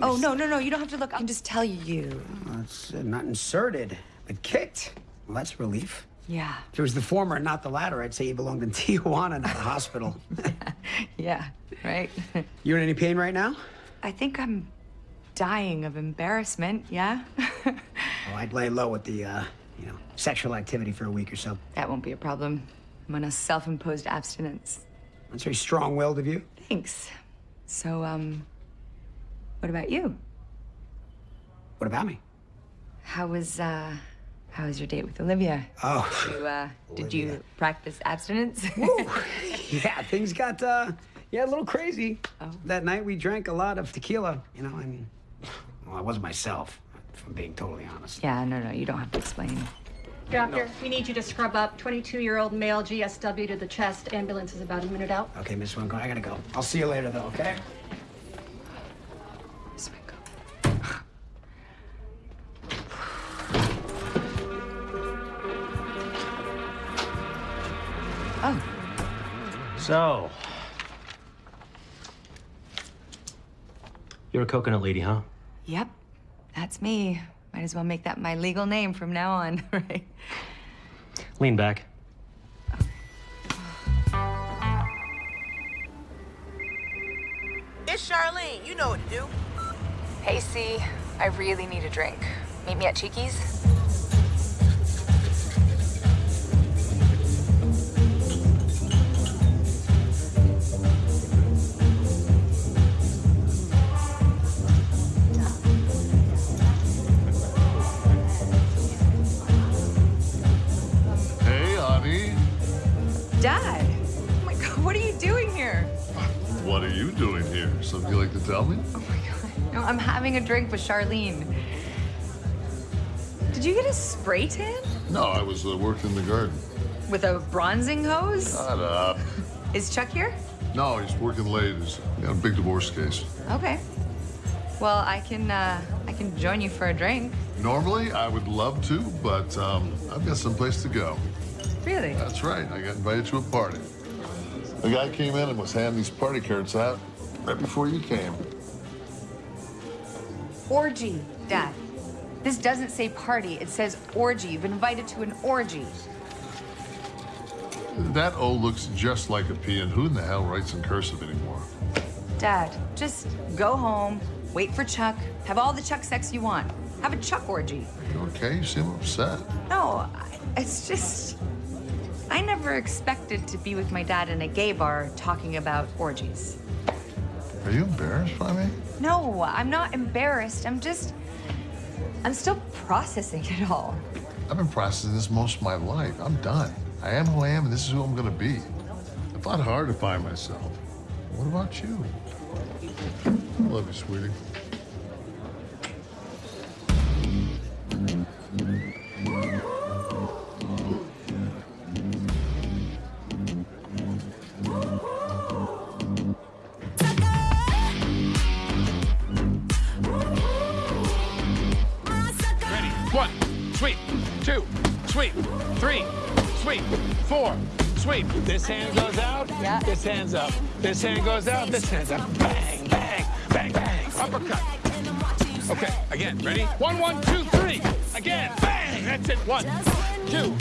Oh no no no! You don't have to look. I can just tell you. Well, it's uh, not inserted, but kicked. Well, that's relief. Yeah. If it was the former and not the latter, I'd say you belonged in [laughs] Tijuana, not a hospital. [laughs] Yeah. Right. [laughs] you in any pain right now? I think I'm dying of embarrassment. Yeah. Oh, I'd lay low with the, uh, you know, sexual activity for a week or so. that won't be a problem. I'm on a self-imposed abstinence. That's very strong-willed of you. Thanks. So um, what about you? What about me? How was uh, how was your date with Olivia? Oh. You, uh, did you practice abstinence? [laughs] Yeah, things got, uh, yeah, a little crazy. That night we drank a lot of tequila, you know, and, well, I wasn't myself, if I'm being totally honest. yeah. No no. You don't have to explain. Doctor, we need you to scrub up 22-year-old male GSW to the chest. Ambulance is about a minute out. Okay, Miss Winko, I gotta go. I'll see you later, though, okay? So, you're a coconut lady, huh? Yep. That's me. Might as well make that my legal name from now on, [laughs] right? Lean back. It's Charlene. You know what to do. Hey, C. I really need a drink. Meet me at Cheeky's. What are you doing here? Something you like to tell me? Oh my God. No, I'm having a drink with Charlene. Did you get a spray tan No, I was uh, working in the garden. with a bronzing hose? Shut up. Is Chuck here? No, he's working late. He's got a big divorce case. Okay. Well, I can uh, I can join you for a drink. Normally, I would love to, but um, I've got someplace to go. Really? That's right. I got invited to a party. The guy came in and was handing these party cards out right before you came. Orgy, Dad. This doesn't say party. It says orgy. You've been invited to an orgy. That O looks just like a P, and who in the hell writes in cursive anymore? Dad, just go home, wait for Chuck, have all the Chuck sex you want. have a Chuck orgy. You okay? You seem upset. No, I- it's just. I never expected to be with my dad in a gay bar talking about orgies. Are you embarrassed by me? No, I'm not embarrassed. I'm just. I'm still processing it all. I've been processing this most of my life. I'm done. I am who I am, and this is who I'm gonna be. I fought hard to find myself. What about you? I love you, sweetie. Sweep. Three, sweep. Four, sweep. This hand goes out. Yeah. This hand's up. This hand goes out. This hand's up. Bang, bang, bang, bang. Uppercut. Okay, again. Ready? One, one, two, three. Again. Bang. That's it. One, two,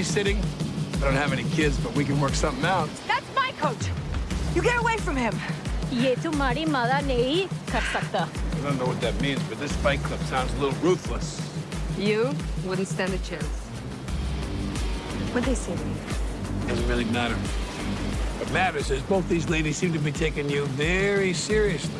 babysitting? I don't have any kids, but we can work something out. That's my coach! You get away from him! ये तुम्हारी मदद नहीं कर सकता I don't know what that means, but this fight club sounds a little ruthless. You wouldn't stand a chance. What'd they say to me? Doesn't really matter. What matters is both these ladies seem to be taking you very seriously.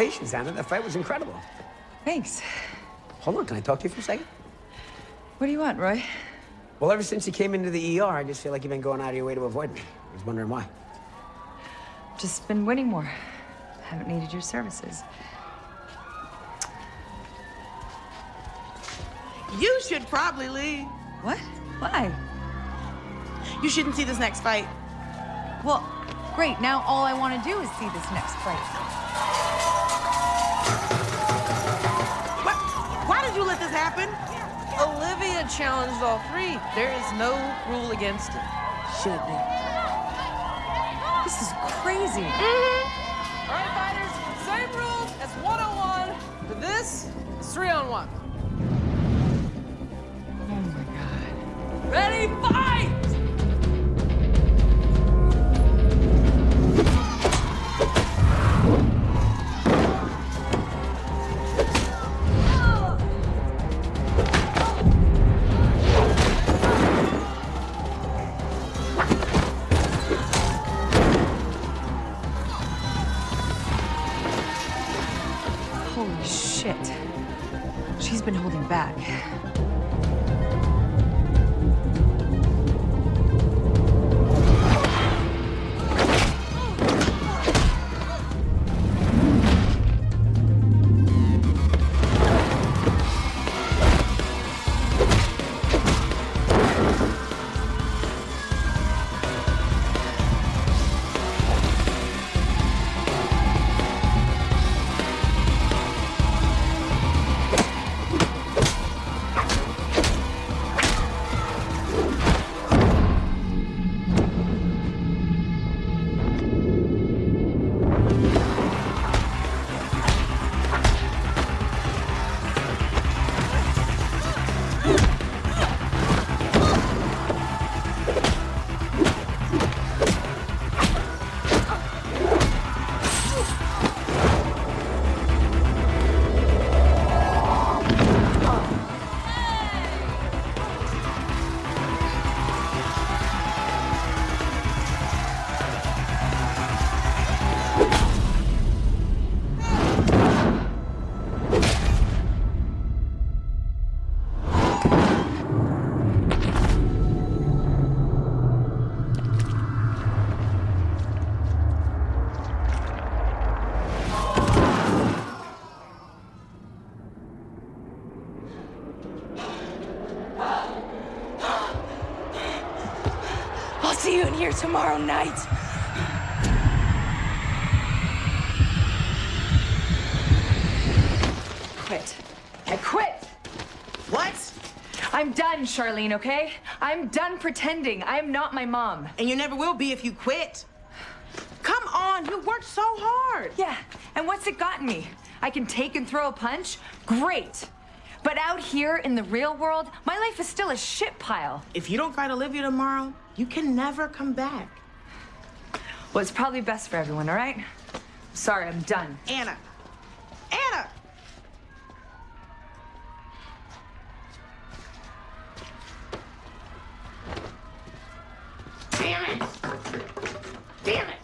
Congratulations, Anna. That fight was incredible. Thanks. Hold on, can I talk to you for a second? What do you want, Roy? Well, ever since you came into the ER, I just feel like you've been going out of your way to avoid me. I was wondering why. Just been winning more. Haven't needed your services. You should probably leave. What? Why? You shouldn't see this next fight. Well, great. Now all I want to do is see this next fight. Happen. Olivia challenged all three. There is no rule against it. Should be. This is crazy. Mm-hmm. All right, fighters, same rules as 101, but this is three on one. Oh my god. Ready, fight! Tomorrow night. Quit. I quit. What? I'm done, Charlene, okay? I'm done pretending. I am not my mom. And you never will be if you quit. Come on, you worked so hard. Yeah, and what's it gotten me? I can take and throw a punch? Great. But out here in the real world, my life is still a shit pile. If you don't fight Olivia tomorrow, you can never come back. Well, it's probably best for everyone, all right? Sorry, I'm done. Anna. Anna! Damn it! Damn it!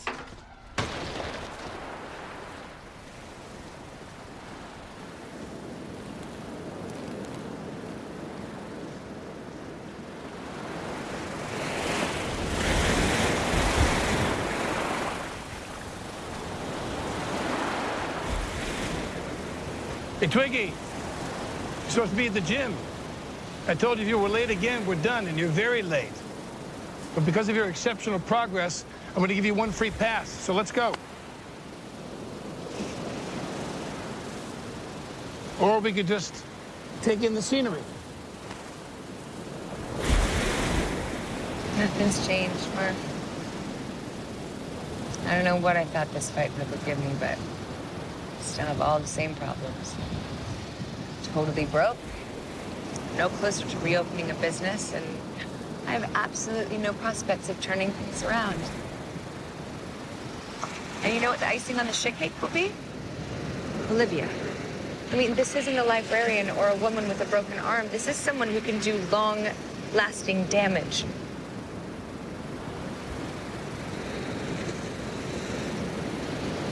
Hey, Twiggy, you're supposed to be at the gym. I told you if you were late again, we're done, and you're very late. But because of your exceptional progress, I'm going to give you one free pass. So let's go. Or we could just take in the scenery. Nothing's changed, Mark. I don't know what I thought this fight would give me, but still have all the same problems. Totally broke, no closer to reopening a business, and I have absolutely no prospects of turning things around. And you know what the icing on the shit cake will be? Olivia. I mean, this isn't a librarian or a woman with a broken arm. This is someone who can do long-lasting damage.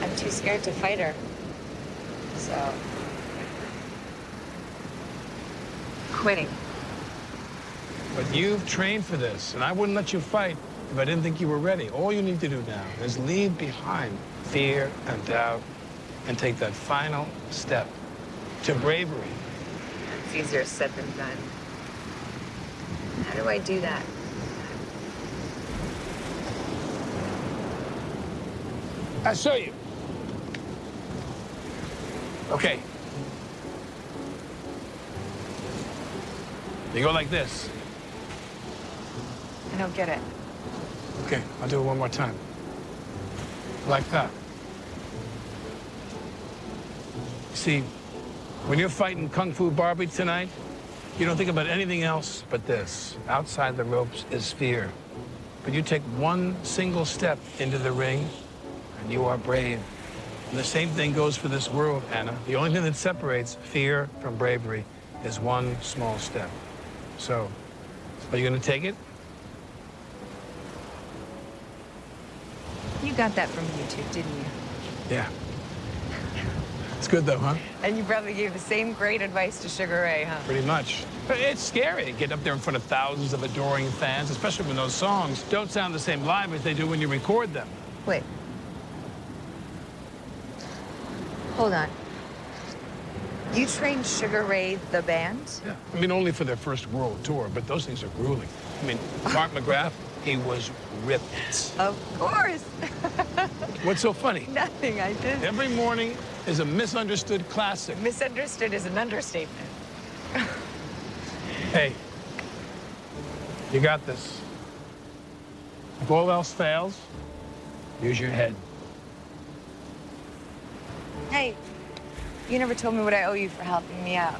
I'm too scared to fight her. So. Quitting. But you've trained for this, and I wouldn't let you fight if I didn't think you were ready. All you need to do now is leave behind fear and doubt and take that final step to bravery. It's easier said than done. How do I do that? I show you. Okay. You go like this. I don't get it. Okay, I'll do it one more time. Like that. See, when you're fighting Kung Fu Barbie tonight, you don't think about anything else but this. Outside the ropes is fear. But you take one single step into the ring, and you are brave. And the same thing goes for this world, Anna. The only thing that separates fear from bravery is one small step. So, are you gonna take it? You got that from YouTube, didn't you? Yeah. It's good though, huh? And you probably gave the same great advice to Sugar Ray, huh? Pretty much. But It's scary to get up there in front of thousands of adoring fans, especially when those songs don't sound the same live as they do when you record them. Wait. Hold on. You trained Sugar Ray the band? Yeah. I mean, only for their first world tour, but those things are grueling. I mean, [laughs] Mark McGrath, he was ripped. Of course. [laughs] What's so funny? Nothing, I just... Every morning is a misunderstood classic. Misunderstood is an understatement. Hey, you got this. If all else fails, use your head. Hey, you never told me what I owe you for helping me out.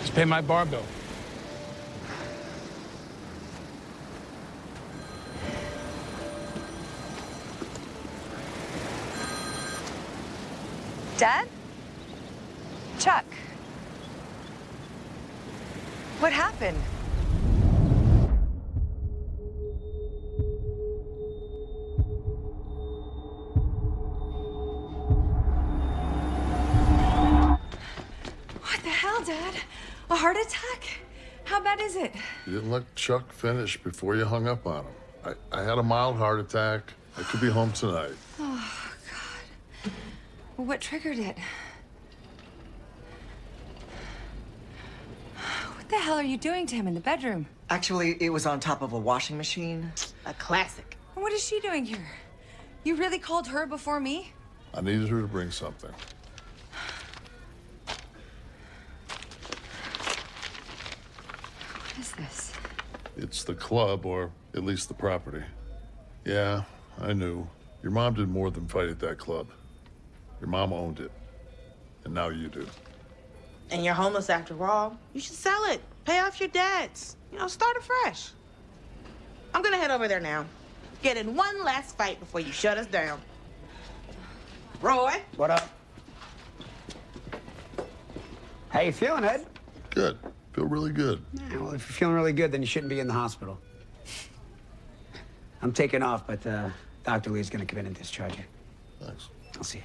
Just pay my bar bill. Dad? Chuck? What happened? Dad? A heart attack? How bad is it? You didn't let Chuck finish before you hung up on him. I, I had a mild heart attack. I could be home tonight. Oh, God. What triggered it? What the hell are you doing to him in the bedroom? Actually, it was on top of a washing machine. A classic. What is she doing here? You really called her before me? I needed her to bring something. What is this? It's the club, or at least the property. Yeah, I knew. Your mom did more than fight at that club. Your mom owned it. And now you do. And you're homeless after all. You should sell it. Pay off your debts. You know, start afresh. I'm gonna head over there now. Get in one last fight before you shut us down. Roy? What up? How you feeling, Ed? Good. Feel really good. Yeah, well, if you're feeling really good, then you shouldn't be in the hospital. I'm taking off, but uh, Dr. Lee's gonna come in and discharge you. Thanks. I'll see you.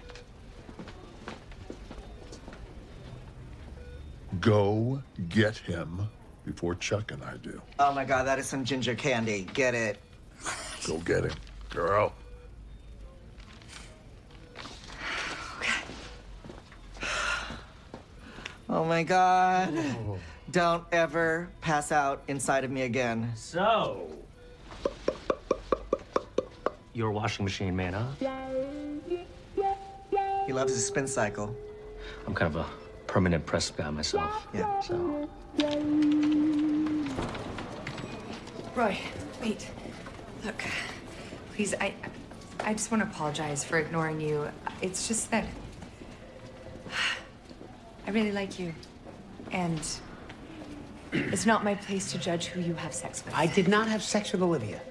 Go get him before Chuck and I do. Oh my god, that is some ginger candy. Get it. Go get him, girl. Okay. Oh my god. Don't ever pass out inside of me again. So, you're a washing machine man, huh? He loves his spin cycle. I'm kind of a permanent press guy myself. Yeah. So, Roy, wait. Look, please, I, I just want to apologize for ignoring you. It's just that [sighs] I really like you, and it's not my place to judge who you have sex with. I did not have sex with Olivia.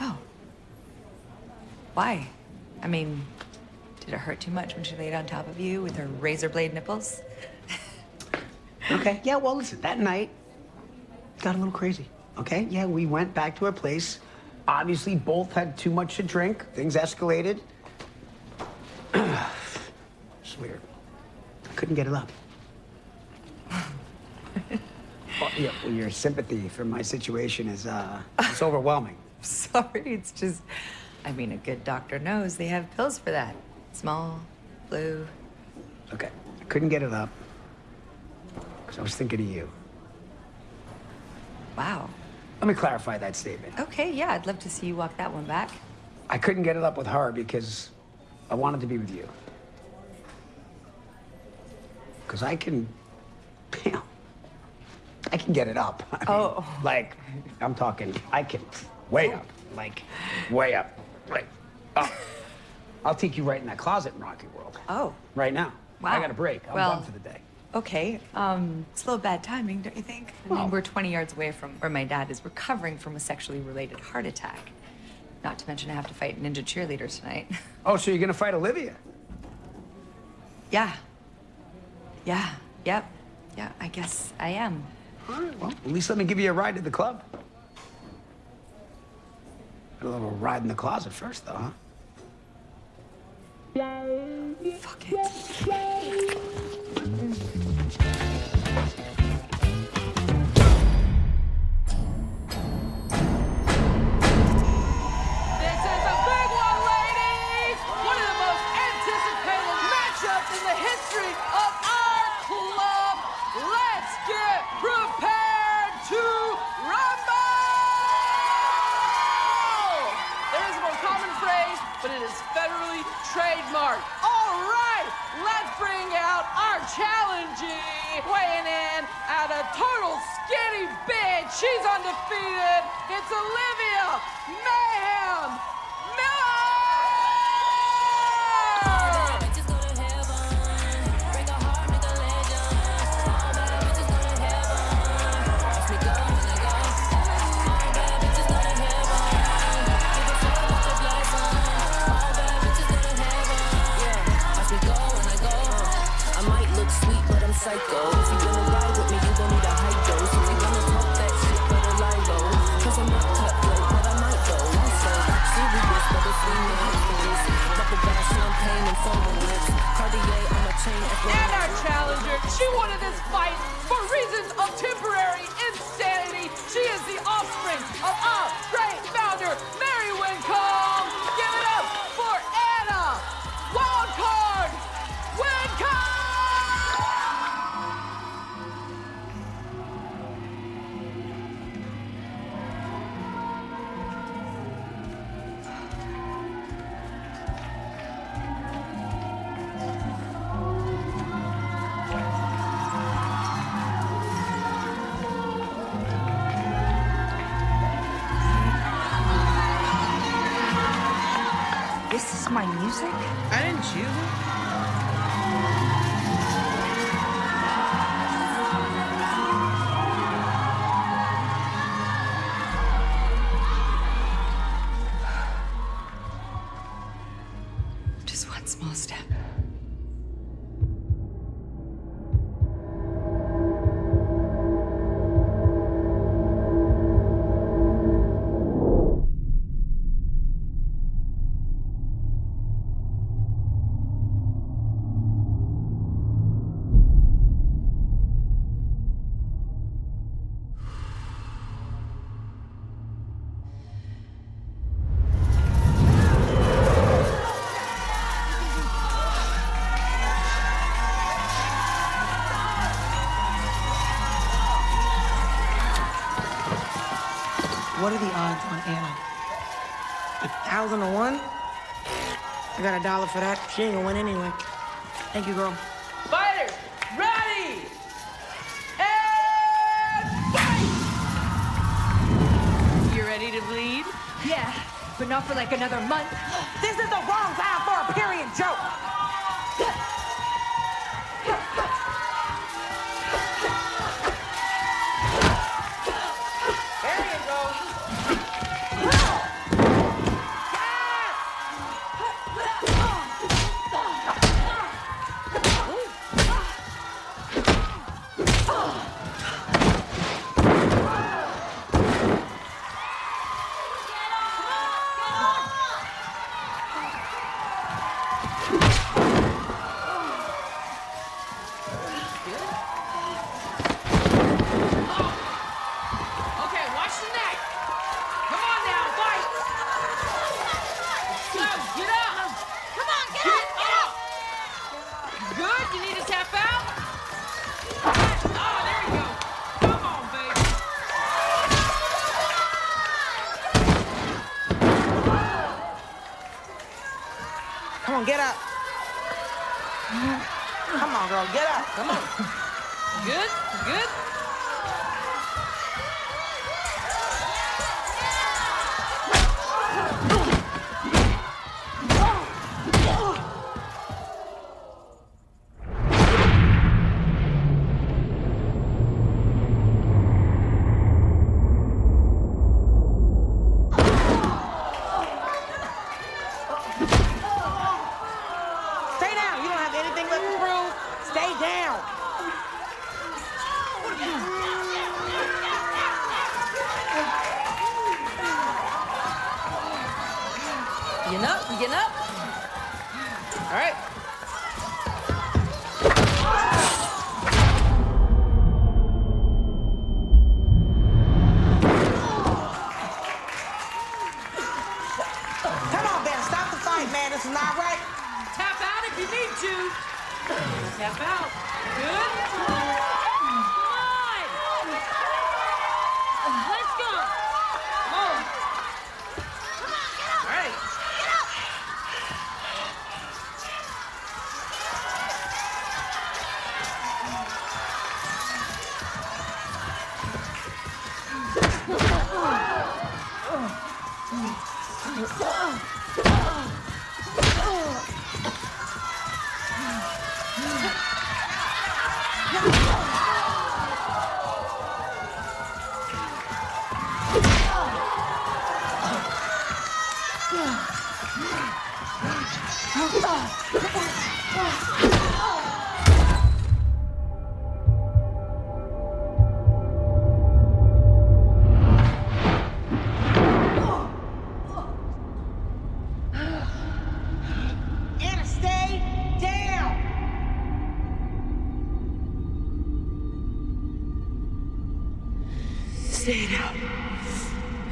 Oh. Why? I mean, did it hurt too much when she laid on top of you with her razor blade nipples? [laughs] Okay. Yeah, well, listen, that night got a little crazy. Okay? Yeah, we went back to our place. Obviously, both had too much to drink. Things escalated. [clears throat] it's weird. Couldn't get it up. Well, yeah, well, your sympathy for my situation is, uh, it's overwhelming. [laughs] Sorry, it's just, I mean, a good doctor knows they have pills for that. Small, blue. Okay. I couldn't get it up. Because I was thinking of you. Wow. Let me clarify that statement. Okay, yeah, I'd love to see you walk that one back. I couldn't get it up with her because I wanted to be with you. because I can, [laughs] you know, I can get it up. [laughs] I mean, Oh. Like, I'm talking, I can way up, like, way up, like, up. [laughs] I'll take you right in that closet in Rocky World. Oh. Right now. Wow. I got a break. I'm Well- done for the day. Okay, um, it's a little bad timing, don't you think? I mean, we're 20 yards away from where my dad is recovering from a sexually related heart attack. Not to mention I have to fight ninja cheerleaders tonight. [laughs] Oh, so you're gonna fight Olivia? Yeah. Yeah, yep. Yeah, I guess I am. All right, well, at least let me give you a ride to the club. A little ride in the closet first, though, huh? Fuck it. Thousand to one? I got a dollar for that. She ain't gonna win anyway. Thank you, girl.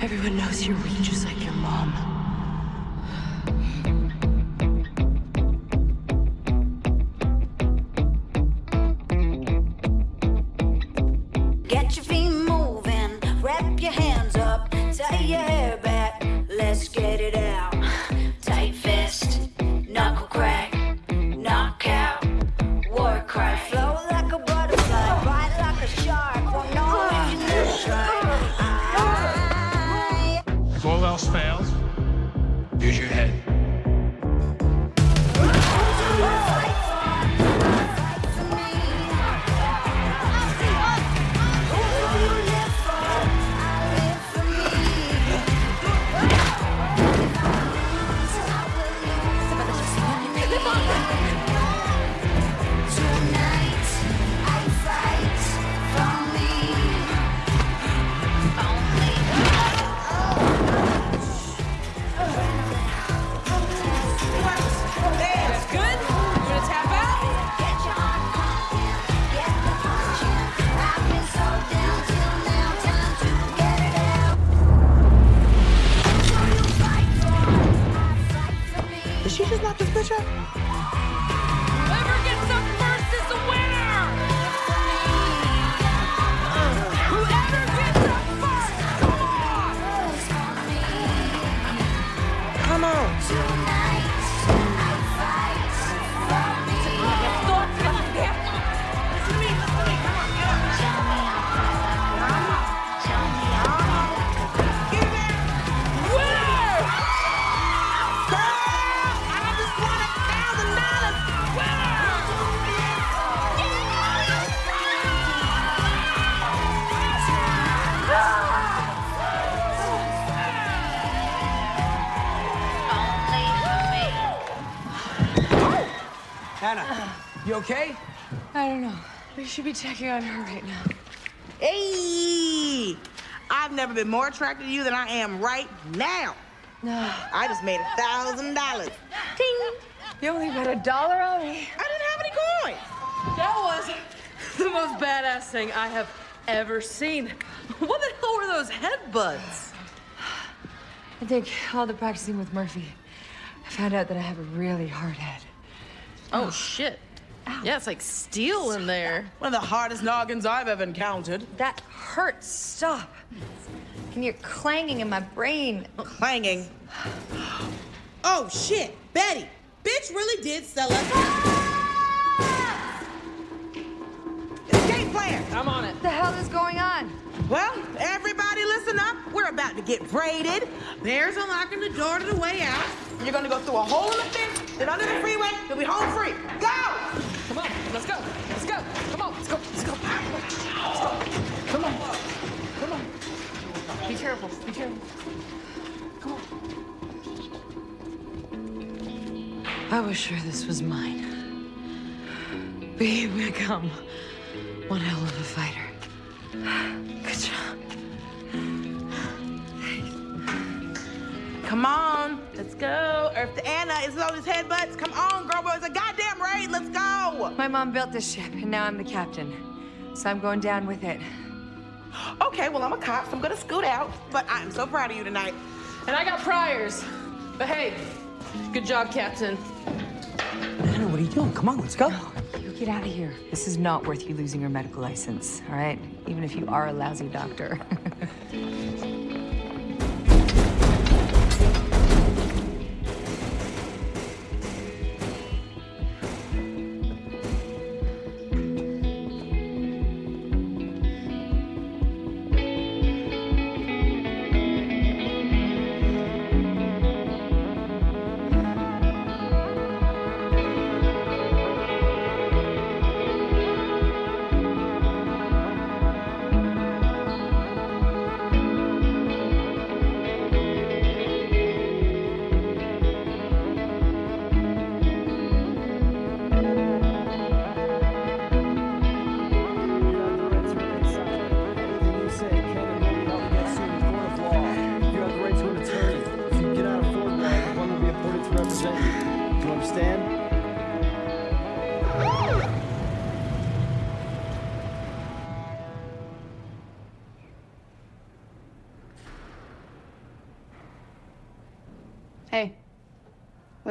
Everyone knows you're weak, just like your mom. Should be checking on her right now. Hey, I've never been more attracted to you than I am right now. No. I just made a thousand dollars. Ting. You only bet a dollar on me. I didn't have any coins. That was the most badass thing I have ever seen. What the hell were those headbutts? I think all the practicing with Murphy, I found out that I have a really hard head. Oh shit. Yeah, it's like steel in there. One of the hardest noggins I've ever encountered. That hurts. Stop. I can hear clanging in my brain. Clanging. Oh shit, Betty. Bitch really did sell us. Ah! Escape plan. I'm on it. What the hell is going on? Well, everybody listen up. We're about to get braided. Bears unlocking the door to the way out. You're gonna go through a hole in the fence, then under the freeway, you'll be home free. Go! Come on, let's go. Let's go. Come on, let's go. Let's go. Let's go. Come on. Come on. Be careful. Be careful. Come on. I was sure this was mine. But here we come. One hell of a fighter. Good job. Come on, let's go. Earth to Anna, it's all these headbutts. Come on, girl, boys, a goddamn raid. Let's go. My mom built this ship, and now I'm the captain. So I'm going down with it. Okay, well, I'm a cop, so I'm gonna scoot out. But I'm so proud of you tonight. And I got priors. But hey, good job, Captain. Anna, what are you doing? Come on, let's go. You get out of here. This is not worth you losing your medical license, all right? Even if you are a lousy doctor. [laughs]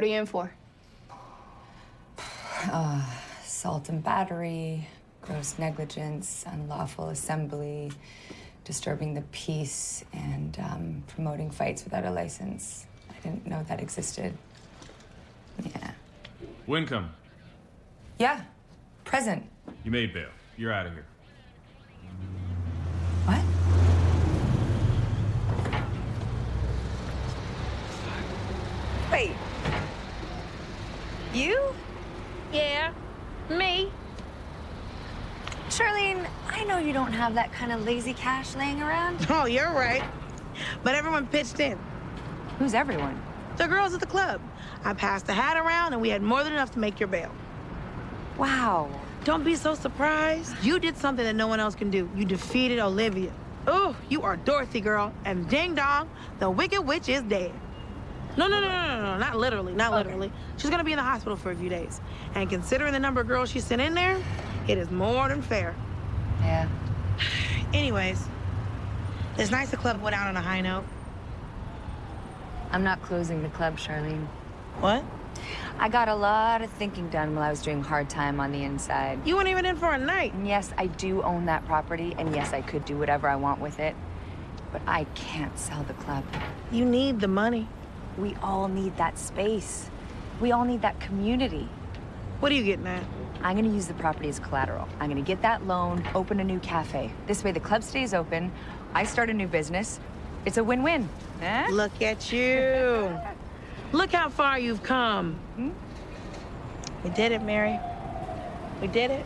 what are you in for? [sighs] Uh, assault and battery, gross negligence, unlawful assembly, disturbing the peace, and um, promoting fights without a license. I didn't know that existed. Yeah. Wincome, Yeah. Present. you made bail. You're out of here. What? Wait. You? Yeah, me. Charlene, I know you don't have that kind of lazy cash laying around. [laughs] Oh, you're right. But everyone pitched in. Who's everyone? The girls at the club. I passed the hat around, and we had more than enough to make your bail. Wow. Don't be so surprised. You did something that no one else can do. You defeated Olivia. Oh, you are Dorothy, girl. And ding dong, the Wicked Witch is dead. No, no, no, no, no, no, not literally, not literally. She's gonna be in the hospital for a few days. And considering the number of girls she sent in there, it is more than fair. Yeah. [sighs] Anyways, it's nice the club went out on a high note. I'm not closing the club, Charlene. What? I got a lot of thinking done while I was doing hard time on the inside. You weren't even in for a night. And yes, I do own that property, and yes, I could do whatever I want with it. But I can't sell the club. You need the money. We all need that space. We all need that community. What are you getting at? I'm gonna use the property as collateral. I'm gonna get that loan, open a new cafe. This way the club stays open, I start a new business. It's a win-win. Eh? Look at you. Look how far you've come. Hmm? We did it, Mary. We did it.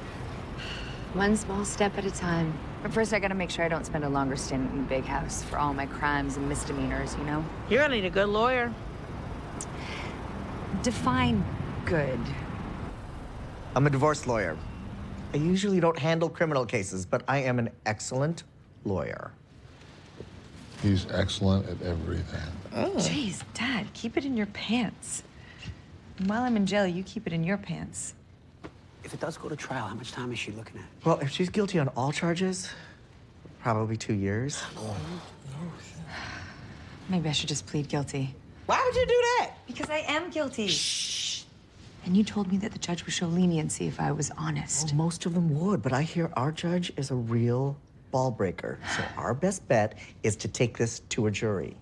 One small step at a time. But first, I gotta make sure I don't spend a longer stint in the big house for all my crimes and misdemeanors, you know? You're gonna need a good lawyer. Define good. I'm a divorce lawyer. I usually don't handle criminal cases, but I am an excellent lawyer. He's excellent at everything. Oh. Jeez, Dad, keep it in your pants. And while I'm in jail, you keep it in your pants. If it does go to trial, how much time is she looking at? Well, if she's guilty on all charges, probably two years. Maybe I should just plead guilty. Why would you do that? Because I am guilty. Shh. And you told me that the judge would show leniency if I was honest. Well, most of them would, but I hear our judge is a real ball breaker. So our best bet is to take this to a jury.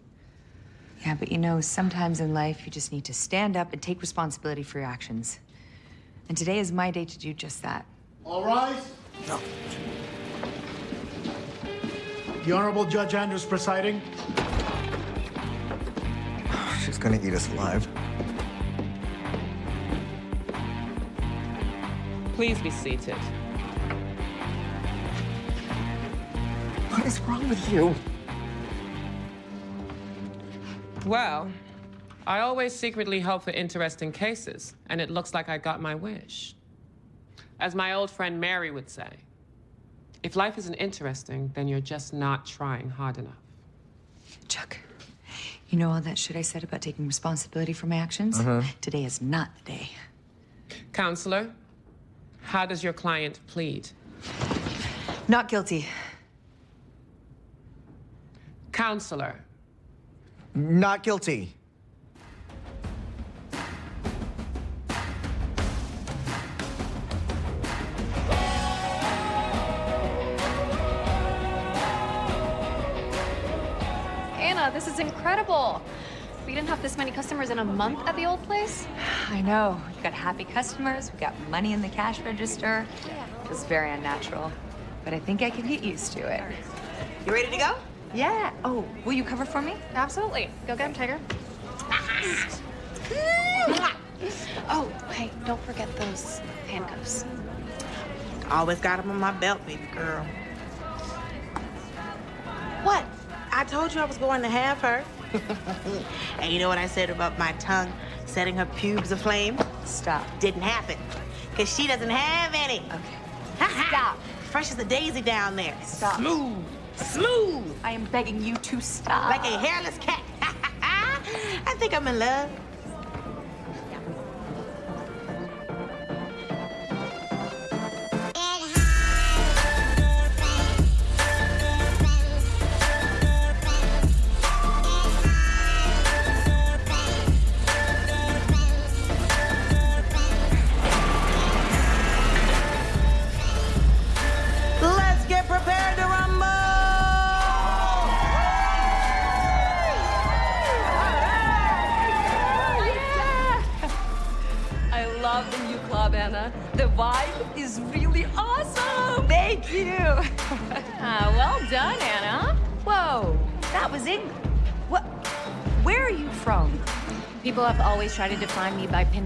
Yeah, but you know, sometimes in life you just need to stand up and take responsibility for your actions. And today is my day to do just that. All All right. The Honorable Judge Andrews presiding. She's gonna eat us alive. Please be seated. What is wrong with you? Well, I always secretly hope for interesting cases, and it looks like I got my wish. As my old friend Mary would say, if life isn't interesting, then you're just not trying hard enough. Chuck, you know all that shit I said about taking responsibility for my actions? Uh-huh. Today is not the day. Counselor, how does your client plead? Not guilty. Counselor, Not guilty. This is incredible. We didn't have this many customers in a month at the old place. I know. We've got happy customers. We've got money in the cash register. It was very unnatural, but I think I can get used to it. You ready to go? Yeah. Oh, will you cover for me? Absolutely. Go get him, Tiger. [laughs] oh, hey, don't forget those handcuffs. Always got them on my belt, baby girl. I told you I was going to have her. [laughs] and you know what I said about my tongue setting her pubes aflame? Stop. Didn't happen. Because she doesn't have any. Okay. [laughs] Stop. Fresh as a daisy down there. Stop. Smooth. Smooth. I am begging you to stop. Like a hairless cat. [laughs] I think I'm in love.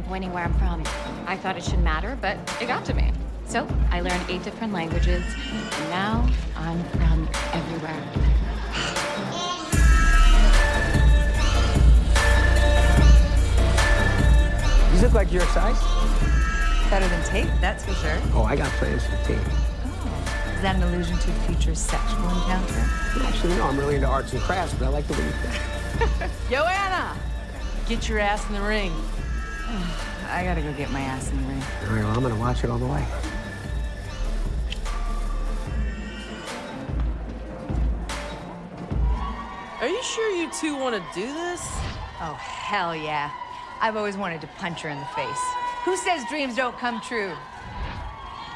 Me pinpointing where I'm from. I thought it should matter, but it got to me. So I learned eight different languages, and now I'm from everywhere. You look like your size. Better than Tate, that's for sure. Oh, I got plans for Tate. Oh. Is that an allusion to a future sexual encounter? Actually, no, I'm really into arts and crafts, but I like the way you think. [laughs] Yo, Anna, get your ass in the ring. [sighs] I gotta go get my ass in the ring. All right, well, I'm gonna watch it all the way. Are you sure you two want to do this? Oh, hell yeah. I've always wanted to punch her in the face. Who says dreams don't come true?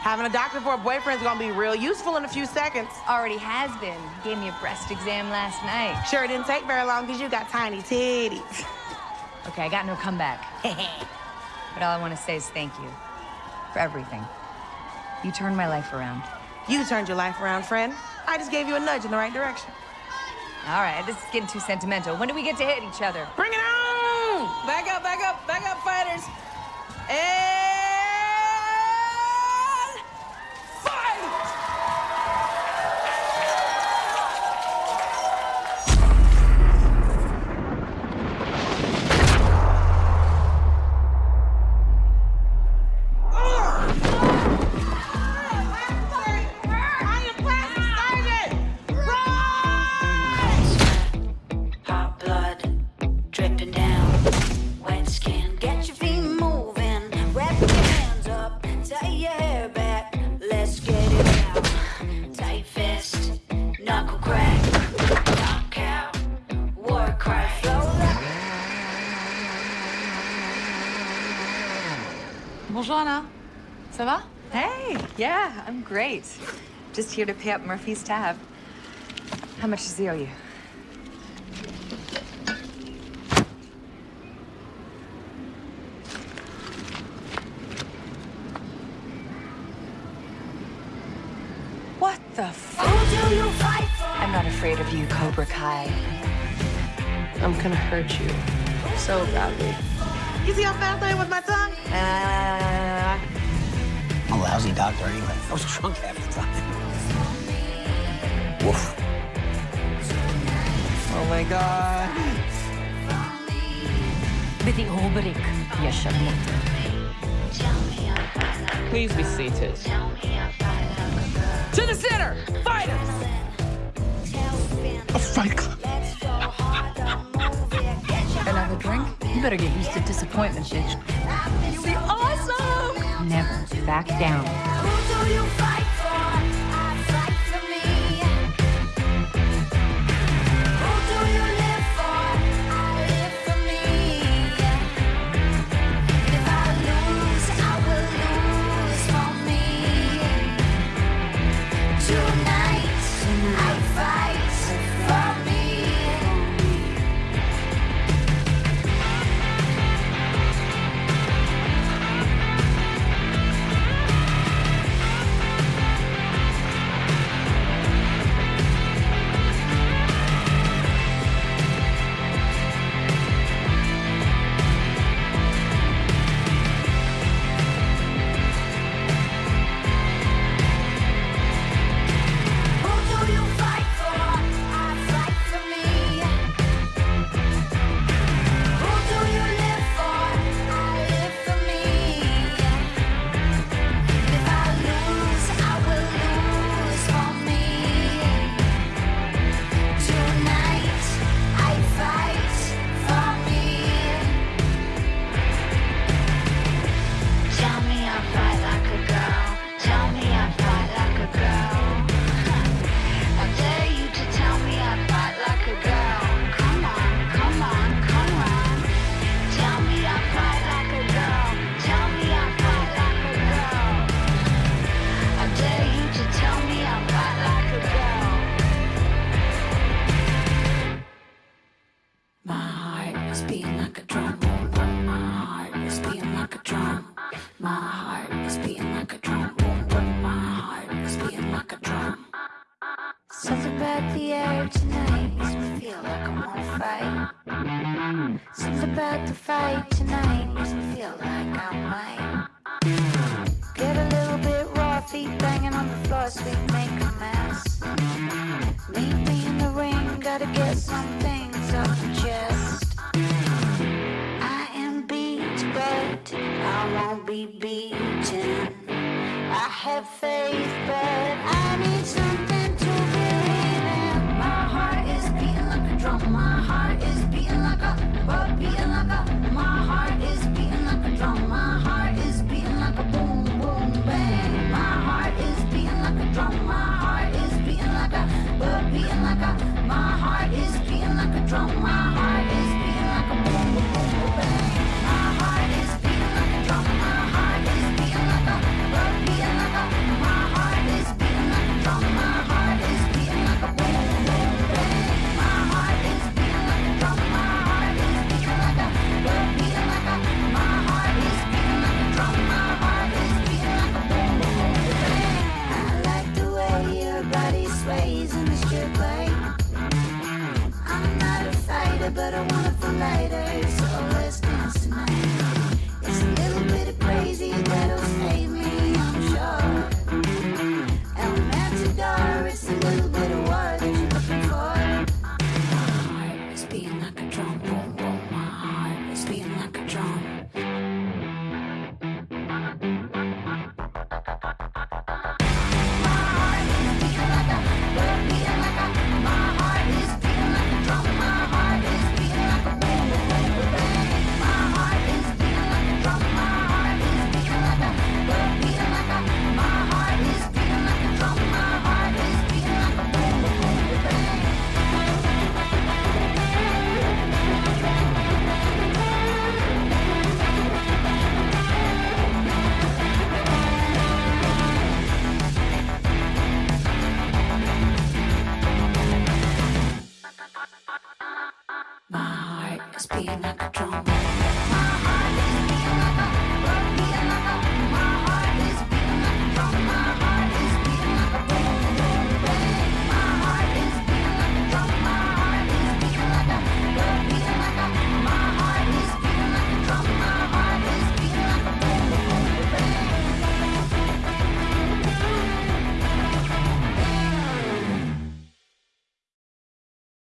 Having a doctor for a boyfriend's gonna be real useful in a few seconds. Already has been. Gave me a breast exam last night. Sure it didn't take very long because you got tiny titties. [laughs] Okay, I got no comeback. [laughs] but all I want to say is thank you for everything. You turned my life around. You turned your life around, friend. I just gave you a nudge in the right direction. All right, this is getting too sentimental. When do we get to hit each other? Bring it on! Back up, back up, back up, fighters. And I'm great. Just here to pay up Murphy's tab. How much does he owe you? What the I'm not afraid of you, Cobra Kai. I'm gonna hurt you so badly. You see how fast I am with my tongue? Uh lousy doctor anyway. I was drunk half the time. Woof. Oh my god. Bidding Hobrik, Yashabnit. Please be seated. To the center! Fighters! A fight club. Another drink? You better get used to disappointment, bitch. You'll be awesome! back down.